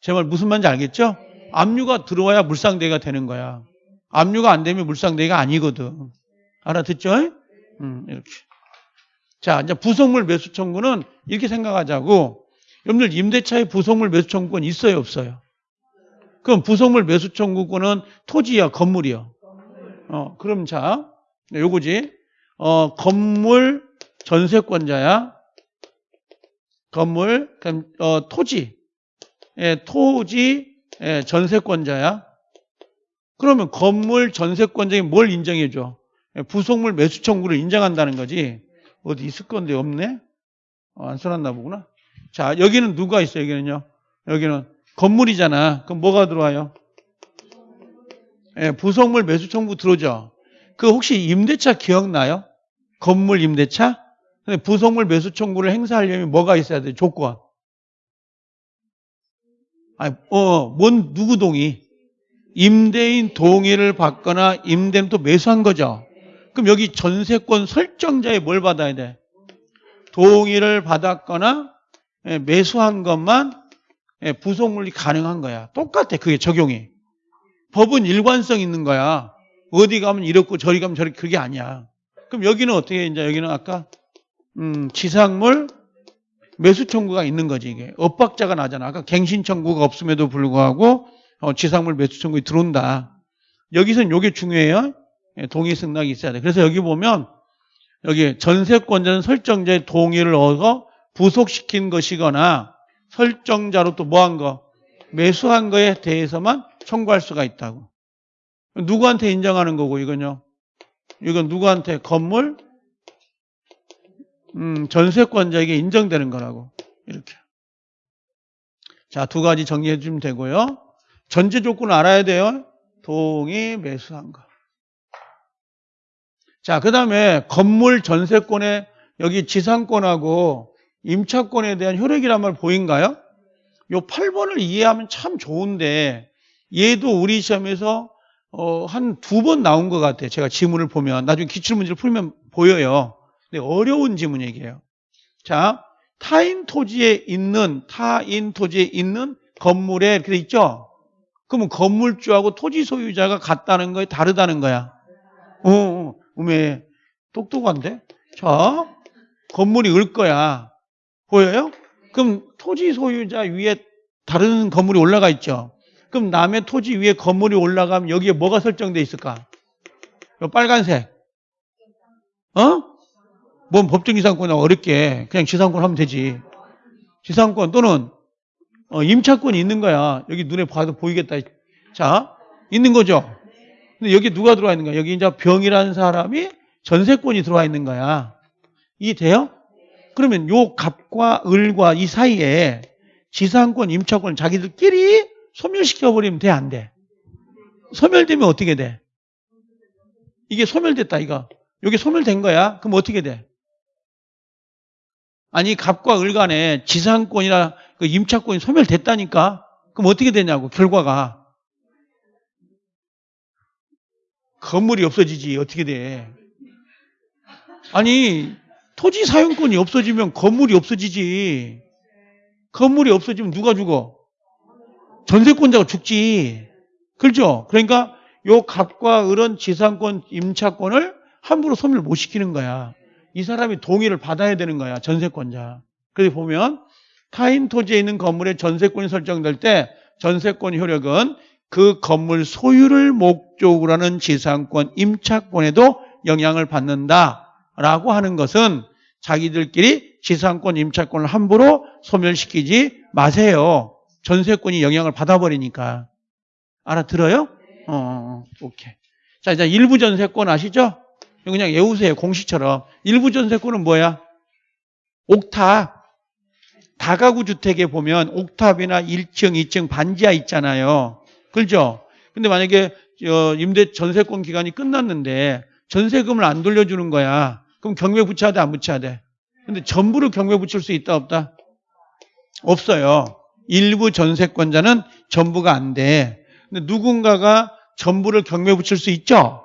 Speaker 1: 제 말 무슨 말인지 알겠죠? 압류가 들어와야 물상대가 되는 거야. 압류가 안 되면 물상대가 아니거든. 알아듣죠? 음, 이렇게. 자, 이제 부속물 매수 청구는 이렇게 생각하자고. 여러분들 임대차에 부속물 매수 청구권 있어요, 없어요? 그럼 부속물 매수 청구권은 토지야, 건물이요. 어, 그럼 자, 네, 요거지. 어, 건물 전세권자야. 건물, 그럼 어, 토지, 예, 토지 예, 전세권자야. 그러면 건물 전세권자에 뭘 인정해줘? 예, 부속물 매수 청구를 인정한다는 거지. 어디 있을 건데 없네? 어, 안 써놨나 보구나. 자, 여기는 누가 있어? 여기는요. 여기는 건물이잖아. 그럼 뭐가 들어와요? 예, 부속물 매수 청구 들어오죠. 그 혹시 임대차 기억나요? 건물 임대차? 근데 부속물 매수 청구를 행사하려면 뭐가 있어야 돼? 조건. 아니, 어, 뭔 누구 동의? 임대인 동의를 받거나 임대는 또 매수한 거죠. 그럼 여기 전세권 설정자에 뭘 받아야 돼? 동의를 받았거나 예, 매수한 것만 예, 부속물이 가능한 거야. 똑같아. 그게 적용이. 법은 일관성 있는 거야. 어디 가면 이렇고 저리 가면 저리 그게 아니야. 그럼 여기는 어떻게 이제 여기는 아까 음, 지상물 매수 청구가 있는 거지 이게 엇박자가 나잖아. 아까 갱신 청구가 없음에도 불구하고 어, 지상물 매수 청구가 들어온다. 여기서는 요게 중요해요. 예, 동의 승낙이 있어야 돼. 그래서 여기 보면 여기 전세권자는 설정자의 동의를 얻어 부속시킨 것이거나 설정자로 또 뭐 한 거? 매수한 거에 대해서만 청구할 수가 있다고. 누구한테 인정하는 거고 이건요? 이건 누구한테 건물 음, 전세권자에게 인정되는 거라고 이렇게. 자, 두 가지 정리해 주면 되고요. 전제 조건을 알아야 돼요. 동의 매수한 거. 자, 그 다음에 건물 전세권에 여기 지상권하고 임차권에 대한 효력이란 말 보인가요? 요 8번을 이해하면 참 좋은데 얘도 우리 시험에서 어, 한 두 번 나온 것 같아요. 제가 지문을 보면. 나중에 기출문제를 풀면 보여요. 근데 어려운 지문 얘기예요. 자, 타인 토지에 있는, 타인 토지에 있는 건물에 이렇게 돼 있죠? 그러면 건물주하고 토지 소유자가 같다는 거에 다르다는 거야. 어, 어, 음에 똑똑한데? 자, 건물이 을 거야. 보여요? 그럼 토지 소유자 위에 다른 건물이 올라가 있죠. 그럼 남의 토지 위에 건물이 올라가면 여기에 뭐가 설정돼 있을까? 요 빨간색. 어? 뭔 법정 지상권 어렵게 그냥 지상권 하면 되지. 지상권 또는 어, 임차권이 있는 거야. 여기 눈에 봐도 보이겠다. 자, 있는 거죠. 근데 여기 누가 들어와 있는 거야? 여기 이제 병이라는 사람이 전세권이 들어와 있는 거야. 이해 돼요? 그러면 요 갑과 을과 이 사이에 지상권, 임차권 자기들끼리 소멸시켜버리면 돼, 안 돼? 소멸되면 어떻게 돼? 이게 소멸됐다, 이거. 여기 소멸된 거야? 그럼 어떻게 돼? 아니, 갑과 을 간에 지상권이나 그 임차권이 소멸됐다니까? 그럼 어떻게 되냐고, 결과가. 건물이 없어지지, 어떻게 돼? 아니, 토지 사용권이 없어지면 건물이 없어지지. 건물이 없어지면 누가 죽어? 전세권자가 죽지. 그렇죠? 그러니까 요 갑과 을은 지상권, 임차권을 함부로 소멸 못 시키는 거야. 이 사람이 동의를 받아야 되는 거야. 전세권자. 그래서 보면 타인 토지에 있는 건물에 전세권이 설정될 때 전세권 효력은 그 건물 소유를 목적으로 하는 지상권, 임차권에도 영향을 받는다 라고 하는 것은 자기들끼리 지상권, 임차권을 함부로 소멸시키지 마세요. 전세권이 영향을 받아버리니까. 알아들어요? 어, 어, 오케이. 자, 이제 일부 전세권 아시죠? 그냥 외우세요. 공식처럼. 일부 전세권은 뭐야? 옥탑. 다가구 주택에 보면 옥탑이나 1층, 2층 반지하 있잖아요. 그렇죠? 근데 만약에 어, 임대 전세권 기간이 끝났는데 전세금을 안 돌려주는 거야. 그럼 경매 붙여야 돼, 안 붙여야 돼? 근데 전부를 경매 붙일 수 있다, 없다? 없어요. 일부 전세권자는 전부가 안 돼. 근데 누군가가 전부를 경매 붙일 수 있죠?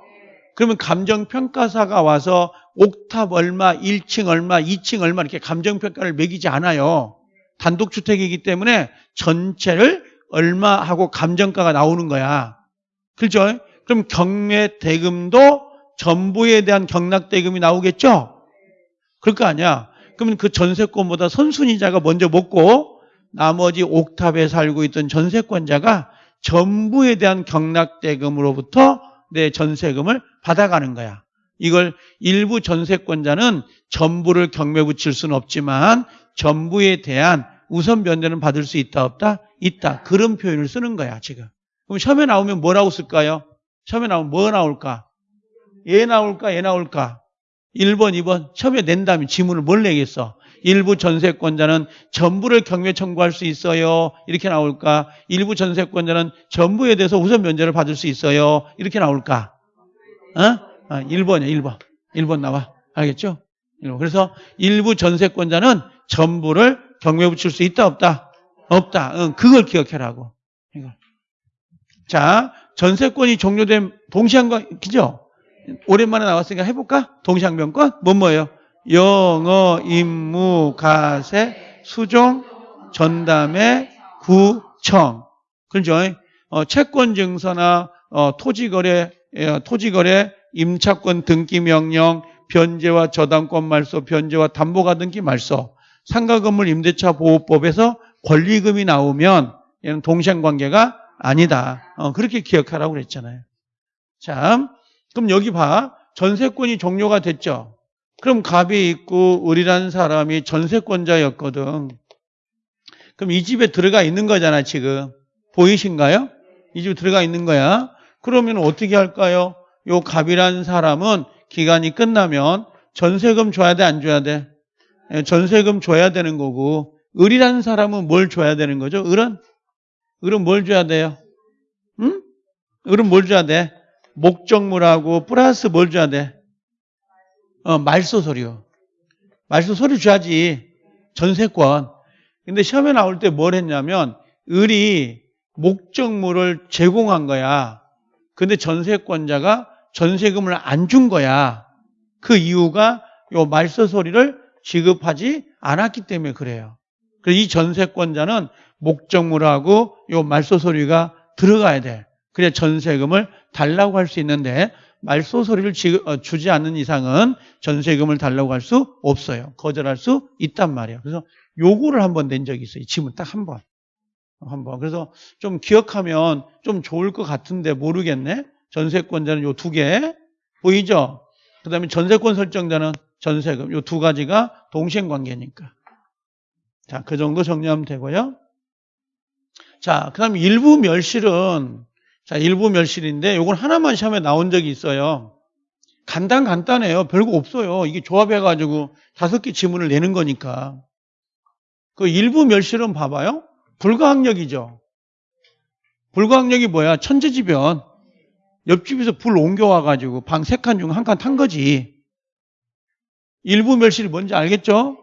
Speaker 1: 그러면 감정평가사가 와서 옥탑 얼마, 1층 얼마, 2층 얼마 이렇게 감정평가를 매기지 않아요. 단독주택이기 때문에 전체를 얼마 하고 감정가가 나오는 거야. 그렇죠? 그럼 경매 대금도 전부에 대한 경락대금이 나오겠죠? 그럴 거 아니야. 그러면 그 전세권보다 선순위자가 먼저 먹고 나머지 옥탑에 살고 있던 전세권자가 전부에 대한 경락대금으로부터 내 전세금을 받아가는 거야. 이걸 일부 전세권자는 전부를 경매 붙일 수는 없지만 전부에 대한 우선 변제는 받을 수 있다 없다? 있다. 그런 표현을 쓰는 거야 지금. 그럼 시험에 나오면 뭐라고 쓸까요? 시험에 나오면 뭐 나올까? 얘 나올까? 얘 나올까? 1번, 2번 시험에 낸다면 지문을 뭘 내겠어? 일부 전세권자는 전부를 경매 청구할 수 있어요. 이렇게 나올까? 일부 전세권자는 전부에 대해서 우선 면제를 받을 수 있어요. 이렇게 나올까? 어? 아, 1번이야, 1번. 1번 나와. 알겠죠? 1번. 그래서 일부 전세권자는 전부를 경매 붙일 수 있다, 없다? 없다. 응, 그걸 기억해라고. 자, 전세권이 종료된 동시한과, 그죠? 오랜만에 나왔으니까 해볼까? 동시항변권? 뭔 뭐예요? 영어, 임무, 가세, 수종, 전담회, 구청. 그죠? 어, 채권 증서나 어, 토지거래, 예, 토지거래, 임차권 등기 명령, 변제와 저당권 말소, 변제와 담보가 등기 말소, 상가건물 임대차 보호법에서 권리금이 나오면 얘는 동시행관계가 아니다. 어, 그렇게 기억하라고 그랬잖아요. 자, 그럼 여기 봐. 전세권이 종료가 됐죠. 그럼 갑이 있고 을이라는 사람이 전세권자였거든. 그럼 이 집에 들어가 있는 거잖아, 지금. 보이신가요? 이 집에 들어가 있는 거야. 그러면 어떻게 할까요? 요 갑이라는 사람은 기간이 끝나면 전세금 줘야 돼, 안 줘야 돼? 예, 전세금 줘야 되는 거고, 을이라는 사람은 뭘 줘야 되는 거죠? 을은? 을은 뭘 줘야 돼요? 응? 을은 뭘 줘야 돼? 목적물하고 플러스 뭘 줘야 돼? 어, 말소 서류. 말소 서류 줘야지. 전세권. 근데 시험에 나올 때 뭘 했냐면, 을이 목적물을 제공한 거야. 근데 전세권자가 전세금을 안 준 거야. 그 이유가 요 말소 소리를 지급하지 않았기 때문에 그래요. 그래서 이 전세권자는 목적물하고 요 말소 소리가 들어가야 돼. 그래야 전세금을 달라고 할 수 있는데 지급- 어, 주지 않는 이상은 전세금을 달라고 할 수 없어요. 거절할 수 있단 말이에요. 그래서 요구를 한 번 낸 적이 있어요. 이 지문 딱한 번. 한 번. 그래서 좀 기억하면 좀 좋을 것 같은데 모르겠네. 전세권자는 요 두 개. 보이죠? 그 다음에 전세권 설정자는 전세금. 요 두 가지가 동시행 관계니까. 자, 그 정도 정리하면 되고요. 자, 그 다음에 일부 멸실은, 자, 일부 멸실인데, 요건 하나만 시험에 나온 적이 있어요. 간단, 간단해요. 별거 없어요. 이게 조합해가지고 다섯 개 지문을 내는 거니까. 그 일부 멸실은 봐봐요. 불가항력이죠. 불가항력이 뭐야? 천재지변. 옆집에서 불 옮겨와가지고 방 세 칸 중 한 칸 탄 거지. 일부 멸실이 뭔지 알겠죠?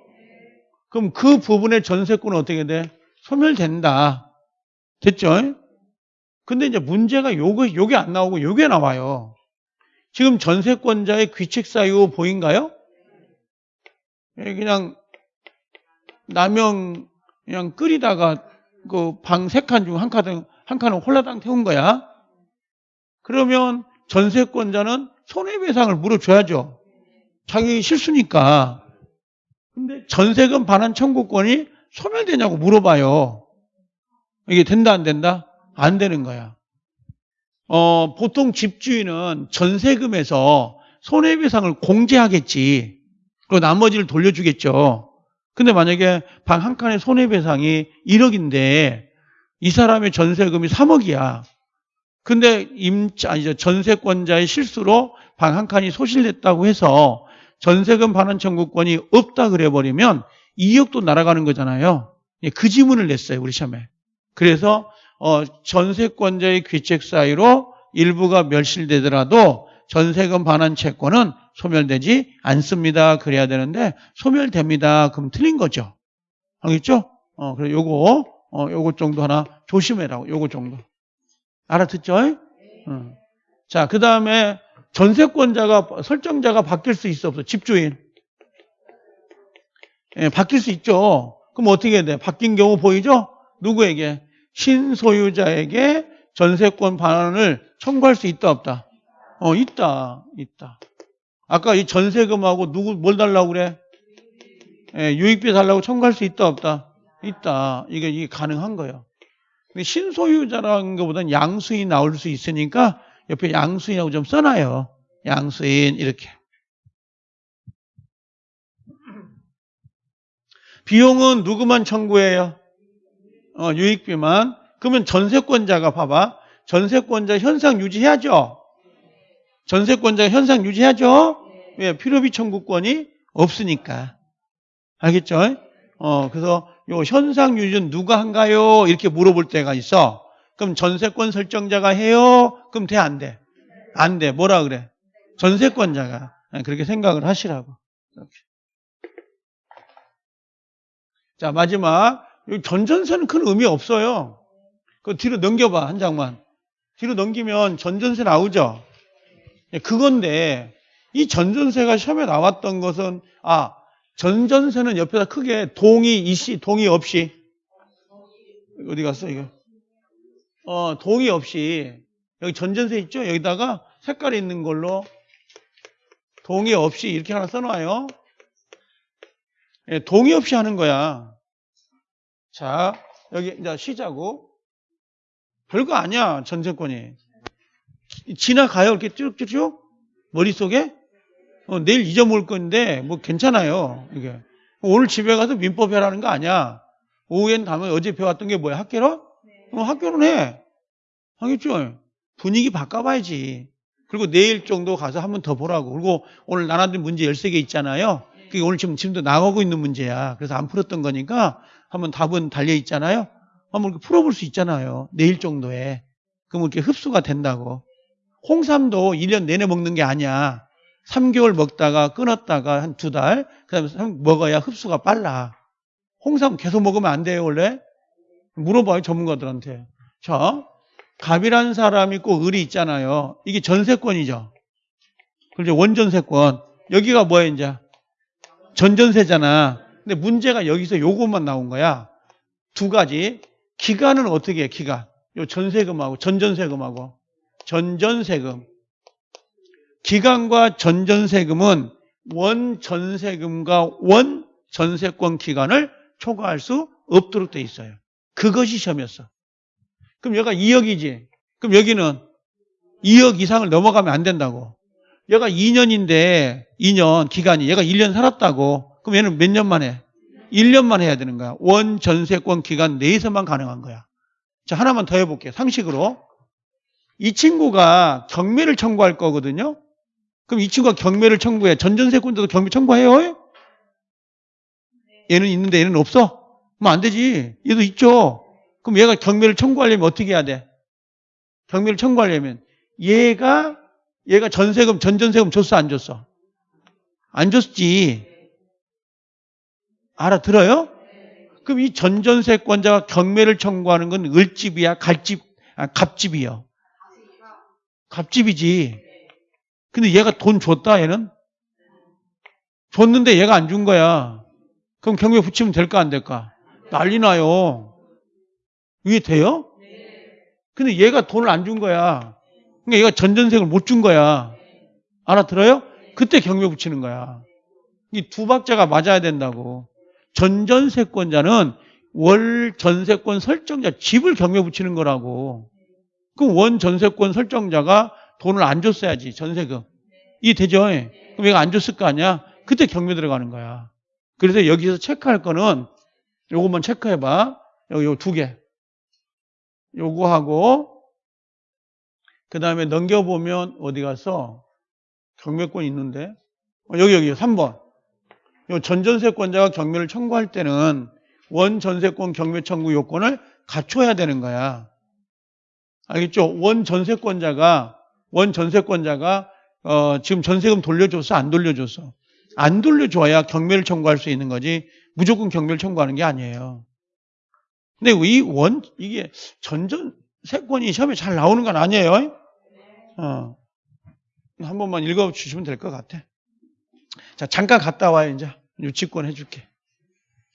Speaker 1: 그럼 그 부분의 전세권은 어떻게 돼? 소멸된다. 됐죠? 근데 이제 문제가 요거, 요게 안 나오고 요게 나와요. 지금 전세권자의 귀책 사유 보인가요? 예, 그냥 라면 그냥 끓이다가 그 방 세 칸 중 한 칸은 한 칸은 홀라당 태운 거야. 그러면 전세권자는 손해배상을 물어줘야죠. 자기 실수니까. 근데 전세금 반환 청구권이 소멸되냐고 물어봐요. 이게 된다 안 된다? 안 되는 거야. 어, 보통 집주인은 전세금에서 손해배상을 공제하겠지. 그리고 나머지를 돌려주겠죠. 근데 만약에 방 한 칸의 손해배상이 1억인데 이 사람의 전세금이 3억이야. 근데 임자, 아니죠. 전세권자의 실수로 방 한 칸이 소실됐다고 해서 전세금 반환 청구권이 없다 그래버리면 2억도 날아가는 거잖아요. 예, 그 지문을 냈어요, 우리 시험에. 그래서 어, 전세권자의 귀책 사유로 일부가 멸실되더라도 전세금 반환 채권은 소멸되지 않습니다. 그래야 되는데 소멸됩니다. 그럼 틀린 거죠. 알겠죠? 어, 그래 요거 어, 요거 정도 하나 조심해라고. 요거 정도. 알아듣죠? 어. 자, 그다음에 전세권자가 설정자가 바뀔 수 있어 없어? 집주인. 예, 바뀔 수 있죠. 그럼 어떻게 해야 돼? 바뀐 경우 보이죠? 누구에게? 신소유자에게 전세권 반환을 청구할 수 있다 없다? 어, 있다. 있다. 아까 이 전세금하고 누구 뭘 달라고 그래? 예, 유익비 달라고 청구할 수 있다 없다? 있다. 이게 이게 가능한 거예요. 근데 신소유자라는 것보다는 양수인 나올 수 있으니까 옆에 양수인하고 좀 써놔요. 양수인 이렇게. 비용은 누구만 청구해요? 어, 유익 비만. 그러면 전세권자가 봐봐. 전세권자 현상 유지해야죠. 전세권자 현상 유지해야죠. 왜? 필요비 청구권이 없으니까. 알겠죠? 어, 그래서 요 현상 유지는 누가 한가요? 이렇게 물어볼 때가 있어. 그럼 전세권 설정자가 해요? 그럼 돼, 안 돼? 안 돼. 뭐라 그래? 전세권자가. 그렇게 생각을 하시라고. 이렇게. 자, 마지막. 이 전전세는 큰 의미 없어요. 그 뒤로 넘겨봐, 한 장만. 뒤로 넘기면 전전세 나오죠? 예, 그건데, 이 전전세가 시험에 나왔던 것은, 아, 전전세는 옆에다 크게 동의 이시, 동의 없이. 어디 갔어, 이거? 어, 동의 없이. 여기 전전세 있죠? 여기다가 색깔이 있는 걸로 동의 없이 이렇게 하나 써놔요. 예, 동의 없이 하는 거야. 자, 여기 이제 쉬자고. 별거 아니야, 전세권이. 지나가요, 이렇게 쭉쭉쭉? 머릿속에? 어, 내일 잊어먹을 건데, 뭐 괜찮아요, 이게. 오늘 집에 가서 민법 해라는 거 아니야. 오후엔 가면 어제 배웠던 게 뭐야, 학교로? 어, 학교는 해. 하겠죠? 분위기 바꿔봐야지. 그리고 내일 정도 가서 한 번 더 보라고. 그리고 오늘 나눠준 문제 13개 있잖아요. 그게 오늘 지금, 지금도 나가고 있는 문제야. 그래서 안 풀었던 거니까 한번 답은 달려 있잖아요. 한번 풀어볼 수 있잖아요. 내일 정도에. 그럼 이렇게 흡수가 된다고. 홍삼도 1년 내내 먹는 게 아니야. 3개월 먹다가 끊었다가 한 두 달, 그 다음에 먹어야 흡수가 빨라. 홍삼 계속 먹으면 안 돼요, 원래? 물어봐요, 전문가들한테. 자, 갑이라는 사람이 있고 을이 있잖아요. 이게 전세권이죠. 그렇죠. 원전세권. 여기가 뭐야, 이제? 전전세잖아. 근데 문제가 여기서 요것만 나온 거야. 두 가지. 기간은 어떻게 해, 기간? 요 전세금하고 전전세금하고. 전전세금. 기간과 전전세금은 원 전세금과 원 전세권 기간을 초과할 수 없도록 돼 있어요. 그것이 시험이었어. 그럼 여기가 2억이지. 그럼 여기는 2억 이상을 넘어가면 안 된다고. 얘가 2년인데 2년 기간이 얘가 1년 살았다고. 그럼 얘는 몇 년만 해? 1년만 해야 되는 거야. 원 전세권 기간 내에서만 가능한 거야. 자, 하나만 더 해볼게요. 상식으로. 이 친구가 경매를 청구할 거거든요. 그럼 이 친구가 경매를 청구해. 전전세권자도 경매 청구해요? 얘는 있는데 얘는 없어? 그럼 안 되지. 얘도 있죠. 그럼 얘가 경매를 청구하려면 어떻게 해야 돼? 경매를 청구하려면 얘가 얘가 전세금 전전세금 줬어 안 줬어? 안 줬지. 알아들어요? 그럼 이 전전세권자가 경매를 청구하는 건 을집이야, 갈집, 아, 갑집이요. 갑집이지. 근데 얘가 돈 줬다, 얘는? 줬는데 얘가 안 준 거야. 그럼 경매 붙이면 될까, 안 될까? 난리 나요. 이게 돼요? 근데 얘가 돈을 안 준 거야. 그러니까 얘가 전전세를 못 준 거야. 알아들어요? 그때 경매 붙이는 거야. 이 두 박자가 맞아야 된다고. 전전세권자는 월 전세권 설정자 집을 경매 붙이는 거라고. 그럼 원 전세권 설정자가 돈을 안 줬어야지 전세금. 이 되죠? 그럼 얘가 안 줬을 거 아니야? 그때 경매 들어가는 거야. 그래서 여기서 체크할 거는 요것만 체크해봐. 요두 개. 요거 하고 그 다음에 넘겨보면 어디 갔어? 경매권 있는데 어, 여기 여기 3번 요 전전세권자가 경매를 청구할 때는 원전세권 경매 청구 요건을 갖춰야 되는 거야 알겠죠? 원전세권자가 원전세권자가 어, 지금 전세금 돌려줬어 안 돌려줬어 안 돌려줘야 경매를 청구할 수 있는 거지 무조건 경매를 청구하는 게 아니에요 근데 이 원, 이게 전전 세권이 시험에 잘 나오는 건 아니에요. 어. 한 번만 읽어 주시면 될 것 같아. 자, 잠깐 갔다 와요, 이제. 유치권 해줄게.